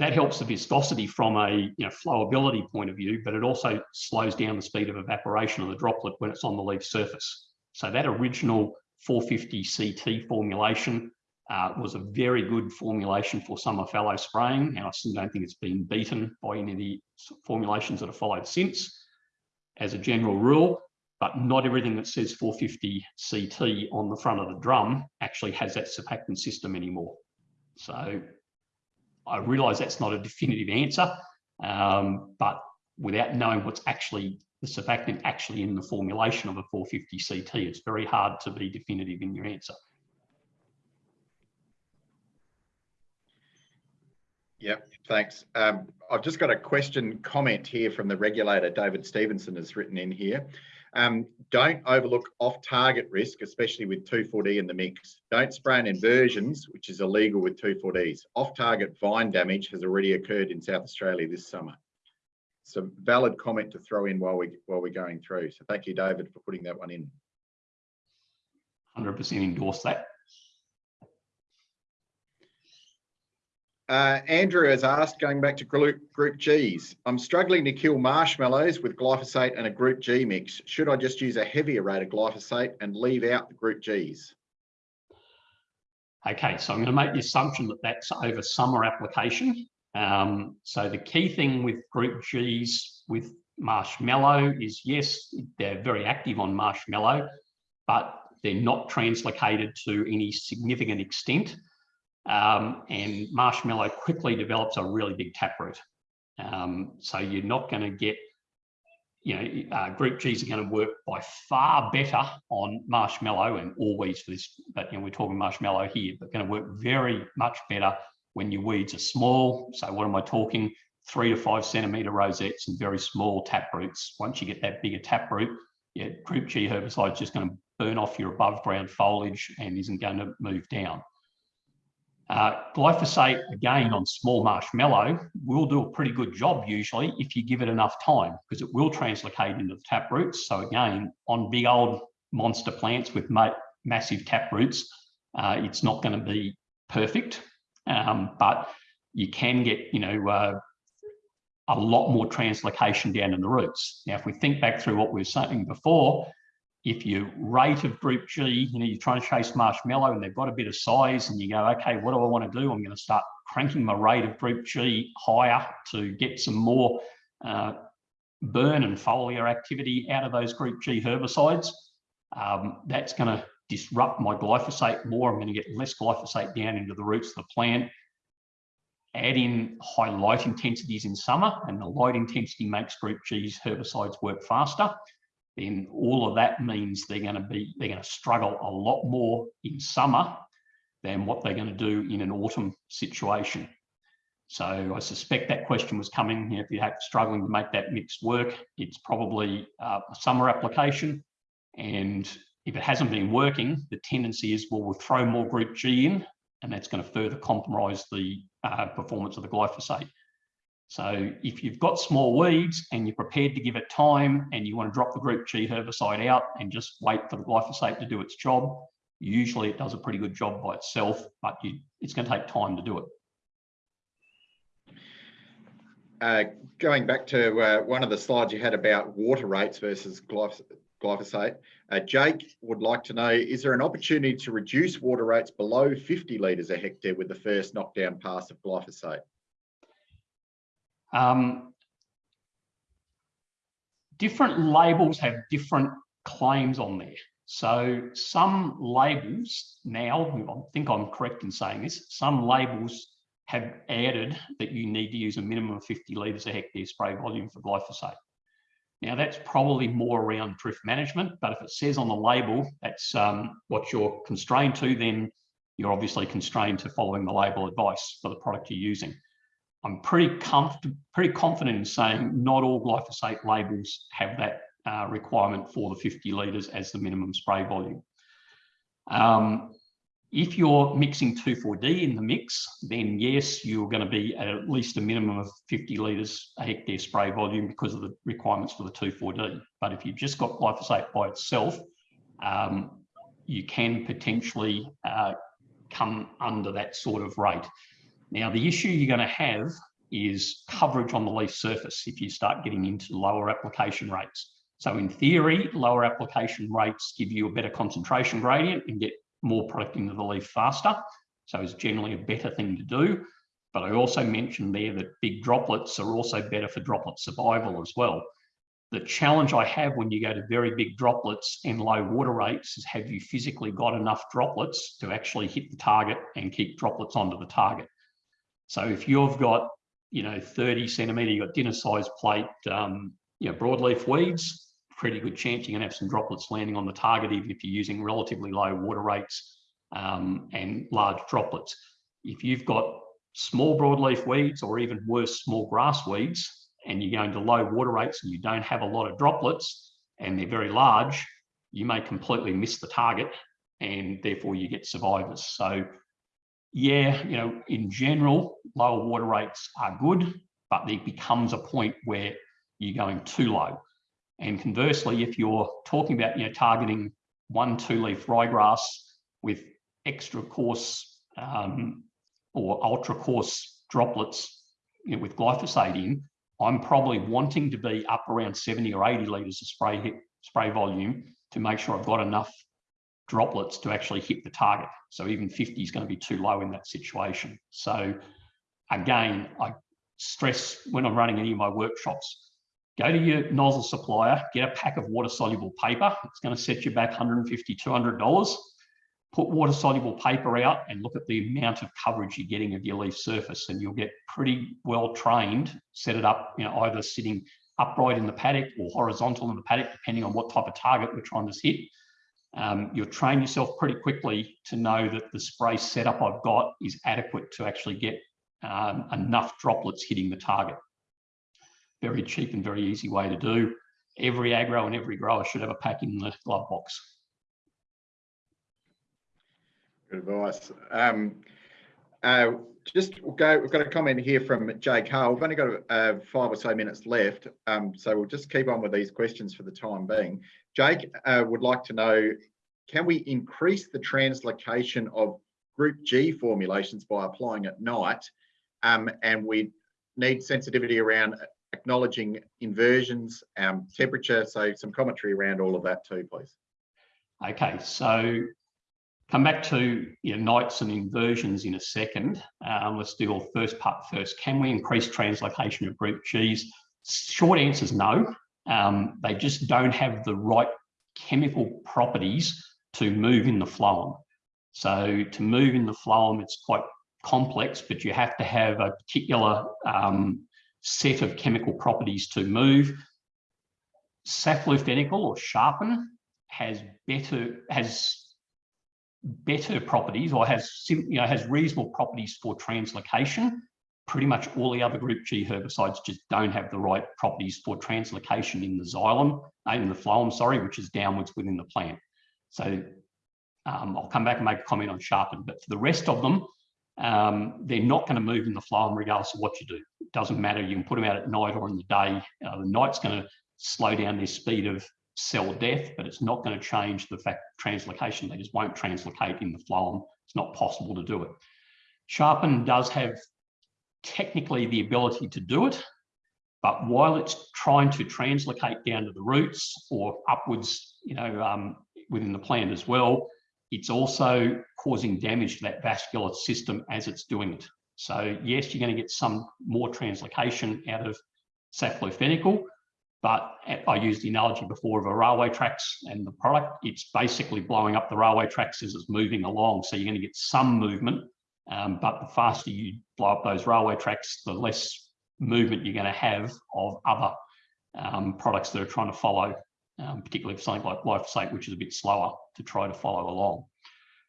that helps the viscosity from a you know, flowability point of view, but it also slows down the speed of evaporation of the droplet when it's on the leaf surface. So that original 450 CT formulation uh, was a very good formulation for summer fallow spraying, and I still don't think it's been beaten by any of the formulations that have followed since. As a general rule, but not everything that says 450 CT on the front of the drum actually has that surfactant system anymore. So I realise that's not a definitive answer, um, but without knowing what's actually the surfactant actually in the formulation of a 450 CT, it's very hard to be definitive in your answer. Yep, thanks. Um, I've just got a question comment here from the regulator, David Stevenson has written in here. Um, don't overlook off-target risk, especially with 2,4-D in the mix. Don't spray on inversions, which is illegal with 2,4-Ds. Off-target vine damage has already occurred in South Australia this summer. It's a valid comment to throw in while we while we're going through. So thank you, David, for putting that one in. 100% endorse that. Uh, Andrew has asked, going back to group, group Gs, I'm struggling to kill marshmallows with glyphosate and a group G mix. Should I just use a heavier rate of glyphosate and leave out the group Gs? Okay, so I'm going to make the assumption that that's over summer application. Um, so the key thing with group Gs with marshmallow is yes, they're very active on marshmallow, but they're not translocated to any significant extent um, and marshmallow quickly develops a really big taproot. Um, so you're not going to get, you know, uh, group Gs are going to work by far better on marshmallow and all weeds for this, but you know, we're talking marshmallow here, but going to work very much better when your weeds are small. So what am I talking? Three to five centimeter rosettes and very small taproots. Once you get that bigger taproot, yeah, group G herbicide is just going to burn off your above ground foliage and isn't going to move down. Uh, glyphosate, again, on small marshmallow, will do a pretty good job usually if you give it enough time because it will translocate into the tap roots. So again, on big old monster plants with ma massive tap roots, uh, it's not going to be perfect, um, but you can get, you know, uh, a lot more translocation down in the roots. Now, if we think back through what we were saying before, if your rate of group G, you know, you're trying to chase marshmallow and they've got a bit of size and you go, okay, what do I want to do? I'm going to start cranking my rate of group G higher to get some more uh, burn and foliar activity out of those group G herbicides. Um, that's going to disrupt my glyphosate more. I'm going to get less glyphosate down into the roots of the plant. Add in high light intensities in summer and the light intensity makes group G's herbicides work faster then all of that means they're going to be they're going to struggle a lot more in summer than what they're going to do in an autumn situation. So I suspect that question was coming. If you're struggling to make that mix work, it's probably uh, a summer application. And if it hasn't been working, the tendency is, well, we'll throw more group G in, and that's going to further compromise the uh, performance of the glyphosate. So if you've got small weeds and you're prepared to give it time and you want to drop the group G herbicide out and just wait for the glyphosate to do its job, usually it does a pretty good job by itself, but you, it's going to take time to do it. Uh, going back to uh, one of the slides you had about water rates versus glyphosate, uh, Jake would like to know, is there an opportunity to reduce water rates below 50 litres a hectare with the first knockdown pass of glyphosate? Um, different labels have different claims on there. So some labels now, I think I'm correct in saying this, some labels have added that you need to use a minimum of 50 litres a hectare spray volume for glyphosate. Now that's probably more around drift management, but if it says on the label that's um, what you're constrained to, then you're obviously constrained to following the label advice for the product you're using. I'm pretty comfortable, pretty confident in saying not all glyphosate labels have that uh, requirement for the 50 litres as the minimum spray volume. Um, if you're mixing 2,4-D in the mix, then yes, you're going to be at at least a minimum of 50 litres a hectare spray volume because of the requirements for the 2,4-D. But if you've just got glyphosate by itself, um, you can potentially uh, come under that sort of rate. Now, the issue you're going to have is coverage on the leaf surface if you start getting into lower application rates. So in theory, lower application rates give you a better concentration gradient and get more product into the leaf faster. So it's generally a better thing to do. But I also mentioned there that big droplets are also better for droplet survival as well. The challenge I have when you go to very big droplets and low water rates is have you physically got enough droplets to actually hit the target and keep droplets onto the target. So if you've got, you know, 30 centimetre, you've got dinner size plate, um, you know, broadleaf weeds, pretty good chance you're going to have some droplets landing on the target, even if you're using relatively low water rates um, and large droplets. If you've got small broadleaf weeds or even worse, small grass weeds, and you're going to low water rates and you don't have a lot of droplets and they're very large, you may completely miss the target and therefore you get survivors. So yeah, you know, in general, lower water rates are good, but there becomes a point where you're going too low. And conversely, if you're talking about, you know, targeting one, two leaf ryegrass with extra coarse um, or ultra coarse droplets you know, with glyphosate in, I'm probably wanting to be up around 70 or 80 litres of spray, spray volume to make sure I've got enough droplets to actually hit the target. So even 50 is going to be too low in that situation. So again, I stress when I'm running any of my workshops, go to your nozzle supplier, get a pack of water soluble paper. It's going to set you back $150, $200 put water soluble paper out and look at the amount of coverage you're getting of your leaf surface and you'll get pretty well trained, set it up, you know, either sitting upright in the paddock or horizontal in the paddock, depending on what type of target we're trying to hit. Um, you'll train yourself pretty quickly to know that the spray setup I've got is adequate to actually get um, enough droplets hitting the target. Very cheap and very easy way to do. Every agro and every grower should have a pack in the glove box. Good advice. Um, uh, just we'll go. We've got a comment here from Jay Carl. We've only got uh, five or so minutes left, um, so we'll just keep on with these questions for the time being. Jake uh, would like to know: Can we increase the translocation of Group G formulations by applying at night? Um, and we need sensitivity around acknowledging inversions, um, temperature. So some commentary around all of that too, please. Okay, so come back to nights and inversions in a second. Um, let's do our first part first. Can we increase translocation of group Gs? Short answer is no. Um, they just don't have the right chemical properties to move in the phloem. So to move in the phloem, it's quite complex, but you have to have a particular um, set of chemical properties to move. Saflufenacil or sharpen has better, has better properties or has you know has reasonable properties for translocation. Pretty much all the other group G herbicides just don't have the right properties for translocation in the xylem, uh, in the phloem, sorry, which is downwards within the plant. So um, I'll come back and make a comment on sharpen, but for the rest of them, um, they're not going to move in the phloem regardless of what you do. It doesn't matter. You can put them out at night or in the day. Uh, the night's going to slow down their speed of cell death, but it's not going to change the fact translocation. They just won't translocate in the phloem. It's not possible to do it. Sharpen does have technically the ability to do it, but while it's trying to translocate down to the roots or upwards, you know, um, within the plant as well, it's also causing damage to that vascular system as it's doing it. So yes, you're going to get some more translocation out of saflufenacil, but I used the analogy before of a railway tracks and the product, it's basically blowing up the railway tracks as it's moving along. So you're going to get some movement, um, but the faster you blow up those railway tracks, the less movement you're going to have of other um, products that are trying to follow, um, particularly for something like glyphosate, which is a bit slower to try to follow along.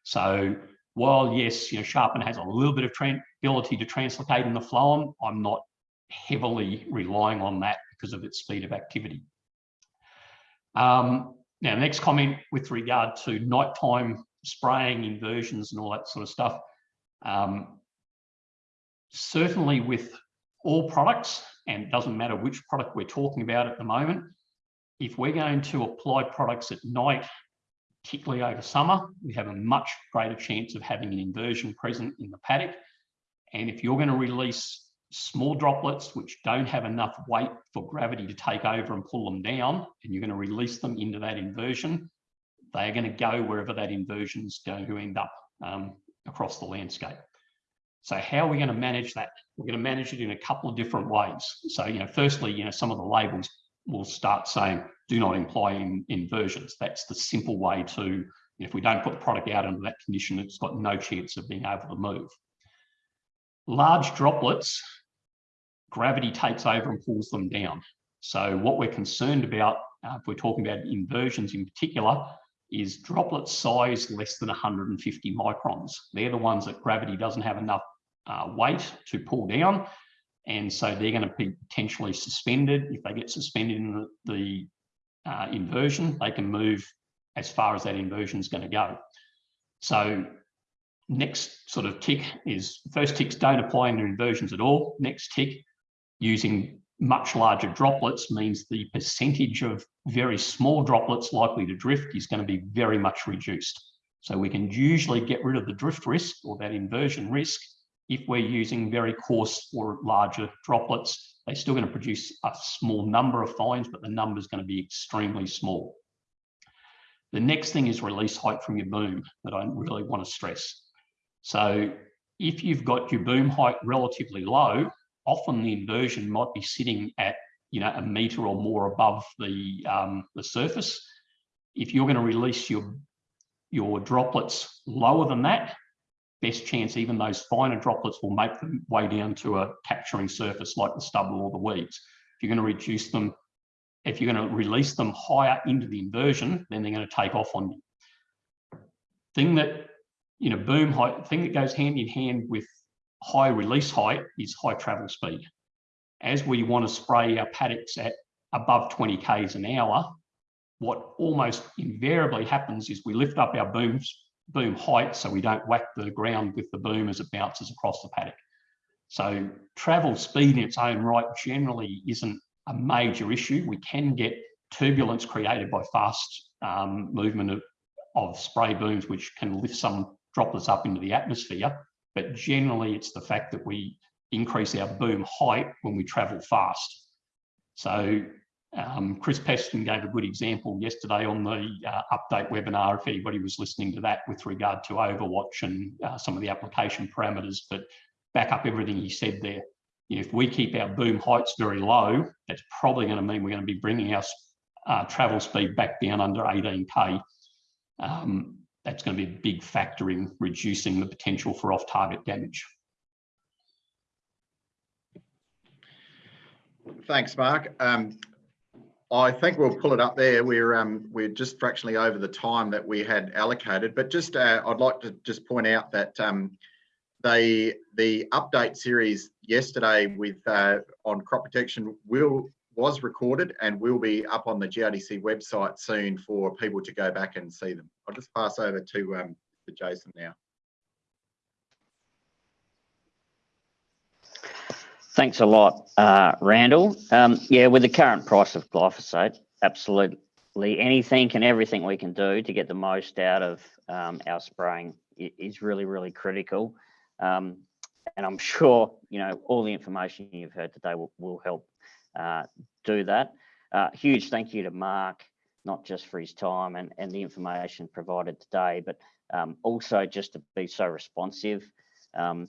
So while yes, you know, Sharpen has a little bit of ability to translocate in the phloem, I'm not heavily relying on that because of its speed of activity. Um, now, next comment with regard to nighttime spraying inversions and all that sort of stuff. Um, certainly with all products, and it doesn't matter which product we're talking about at the moment, if we're going to apply products at night, particularly over summer, we have a much greater chance of having an inversion present in the paddock. And if you're going to release small droplets which don't have enough weight for gravity to take over and pull them down, and you're going to release them into that inversion, they are going to go wherever that inversion is going to end up. Um, across the landscape. So how are we going to manage that? We're going to manage it in a couple of different ways. So, you know, firstly, you know, some of the labels will start saying, do not imply in, inversions. That's the simple way to, if we don't put the product out under that condition, it's got no chance of being able to move. Large droplets, gravity takes over and pulls them down. So what we're concerned about, uh, if we're talking about inversions in particular, is droplet size less than 150 microns. They're the ones that gravity doesn't have enough uh, weight to pull down. And so they're going to be potentially suspended. If they get suspended in the, the uh, inversion, they can move as far as that inversion is going to go. So next sort of tick is first ticks don't apply in the inversions at all. Next tick using much larger droplets means the percentage of very small droplets likely to drift is going to be very much reduced. So we can usually get rid of the drift risk or that inversion risk if we're using very coarse or larger droplets. They're still going to produce a small number of fines, but the number is going to be extremely small. The next thing is release height from your boom that I really want to stress. So if you've got your boom height relatively low, often the inversion might be sitting at you know a meter or more above the um, the surface. If you're going to release your your droplets lower than that, best chance even those finer droplets will make them way down to a capturing surface like the stubble or the weeds. If you're going to reduce them, if you're going to release them higher into the inversion, then they're going to take off on you. Thing that you know, boom height, thing that goes hand in hand with high release height is high travel speed. As we want to spray our paddocks at above 20 k's an hour, what almost invariably happens is we lift up our booms, boom height so we don't whack the ground with the boom as it bounces across the paddock. So travel speed in its own right generally isn't a major issue. We can get turbulence created by fast um, movement of, of spray booms, which can lift some droplets up into the atmosphere. But generally, it's the fact that we increase our boom height when we travel fast. So um, Chris Preston gave a good example yesterday on the uh, update webinar, if anybody was listening to that with regard to Overwatch and uh, some of the application parameters, but back up everything he said there. If we keep our boom heights very low, that's probably going to mean we're going to be bringing our uh, travel speed back down under 18K. Um, that's going to be a big factor in reducing the potential for off-target damage. Thanks, Mark. Um, I think we'll pull it up there. We're um, we're just fractionally over the time that we had allocated, but just uh, I'd like to just point out that um, they the update series yesterday with uh, on crop protection will was recorded and will be up on the GRDC website soon for people to go back and see them. I'll just pass over to, um, to Jason now. Thanks a lot, uh, Randall. Um, yeah, with the current price of glyphosate, absolutely anything and everything we can do to get the most out of um, our spraying is really, really critical. Um, and I'm [LAUGHS] sure, you know, all the information you've heard today will, will help uh, do that. Uh, huge thank you to Mark, not just for his time and, and the information provided today, but um, also just to be so responsive um,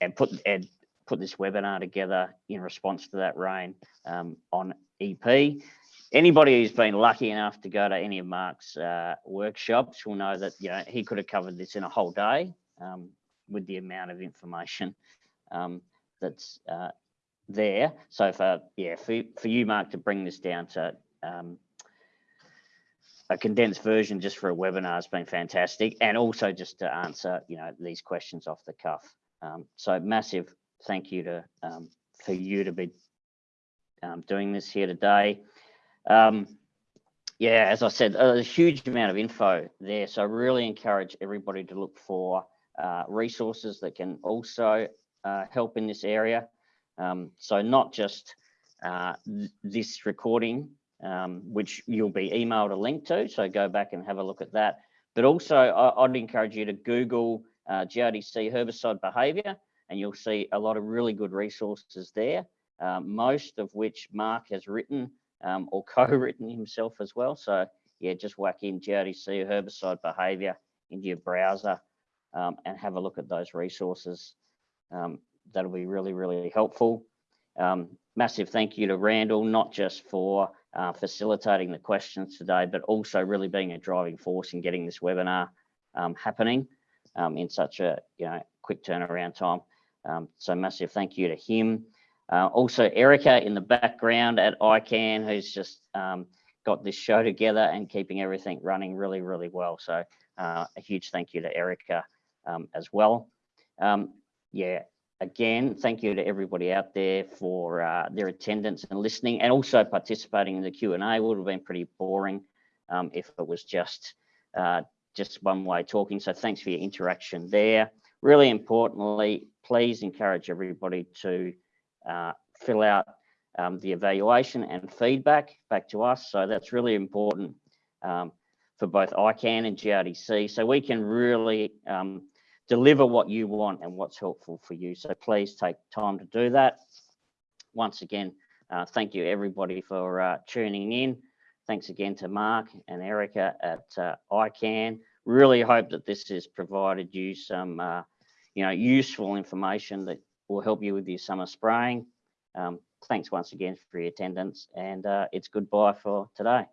and put and put this webinar together in response to that rain um, on EP. Anybody who's been lucky enough to go to any of Mark's uh, workshops will know that you know he could have covered this in a whole day um, with the amount of information um, that's uh, there. So for yeah, for for you, Mark, to bring this down to um, a condensed version just for a webinar has been fantastic, and also just to answer you know these questions off the cuff. Um, so massive thank you to um, for you to be um, doing this here today. Um, yeah, as I said, a huge amount of info there. So I really encourage everybody to look for uh, resources that can also uh, help in this area. Um, so not just uh, th this recording, um, which you'll be emailed a link to, so go back and have a look at that. But also I, would encourage you to Google uh, GRDC herbicide behavior and you'll see a lot of really good resources there, um, most of which Mark has written um, or [LAUGHS] co-written himself as well. So yeah, just whack in GRDC herbicide behavior into your browser um, and have a look at those resources. Um, that'll be really, really helpful. Um, massive thank you to Randall, not just for uh, facilitating the questions today, but also really being a driving force in getting this webinar um, happening um, in such a you know quick turnaround time. Um, so massive thank you to him. Uh, also, Erica in the background at ICAN, who's just um, got this show together and keeping everything running really, really well. So uh, a huge thank you to Erica um, as well. Um, yeah, again, thank you to everybody out there for uh, their attendance and listening and also participating in the Q&A would have been pretty boring um, if it was just uh, just one way talking. So thanks for your interaction there. Really importantly, please encourage everybody to uh, fill out um, the evaluation and feedback back to us. So that's really important um, for both ICAN and GRDC. So we can really um, deliver what you want and what's helpful for you. So please take time to do that. Once again, uh, thank you everybody for uh, tuning in. Thanks again to Mark and Erica at uh, ICAN. Really hope that this has provided you some, uh, you know, useful information that will help you with your summer spraying. Um, thanks once again for your attendance and uh, it's goodbye for today.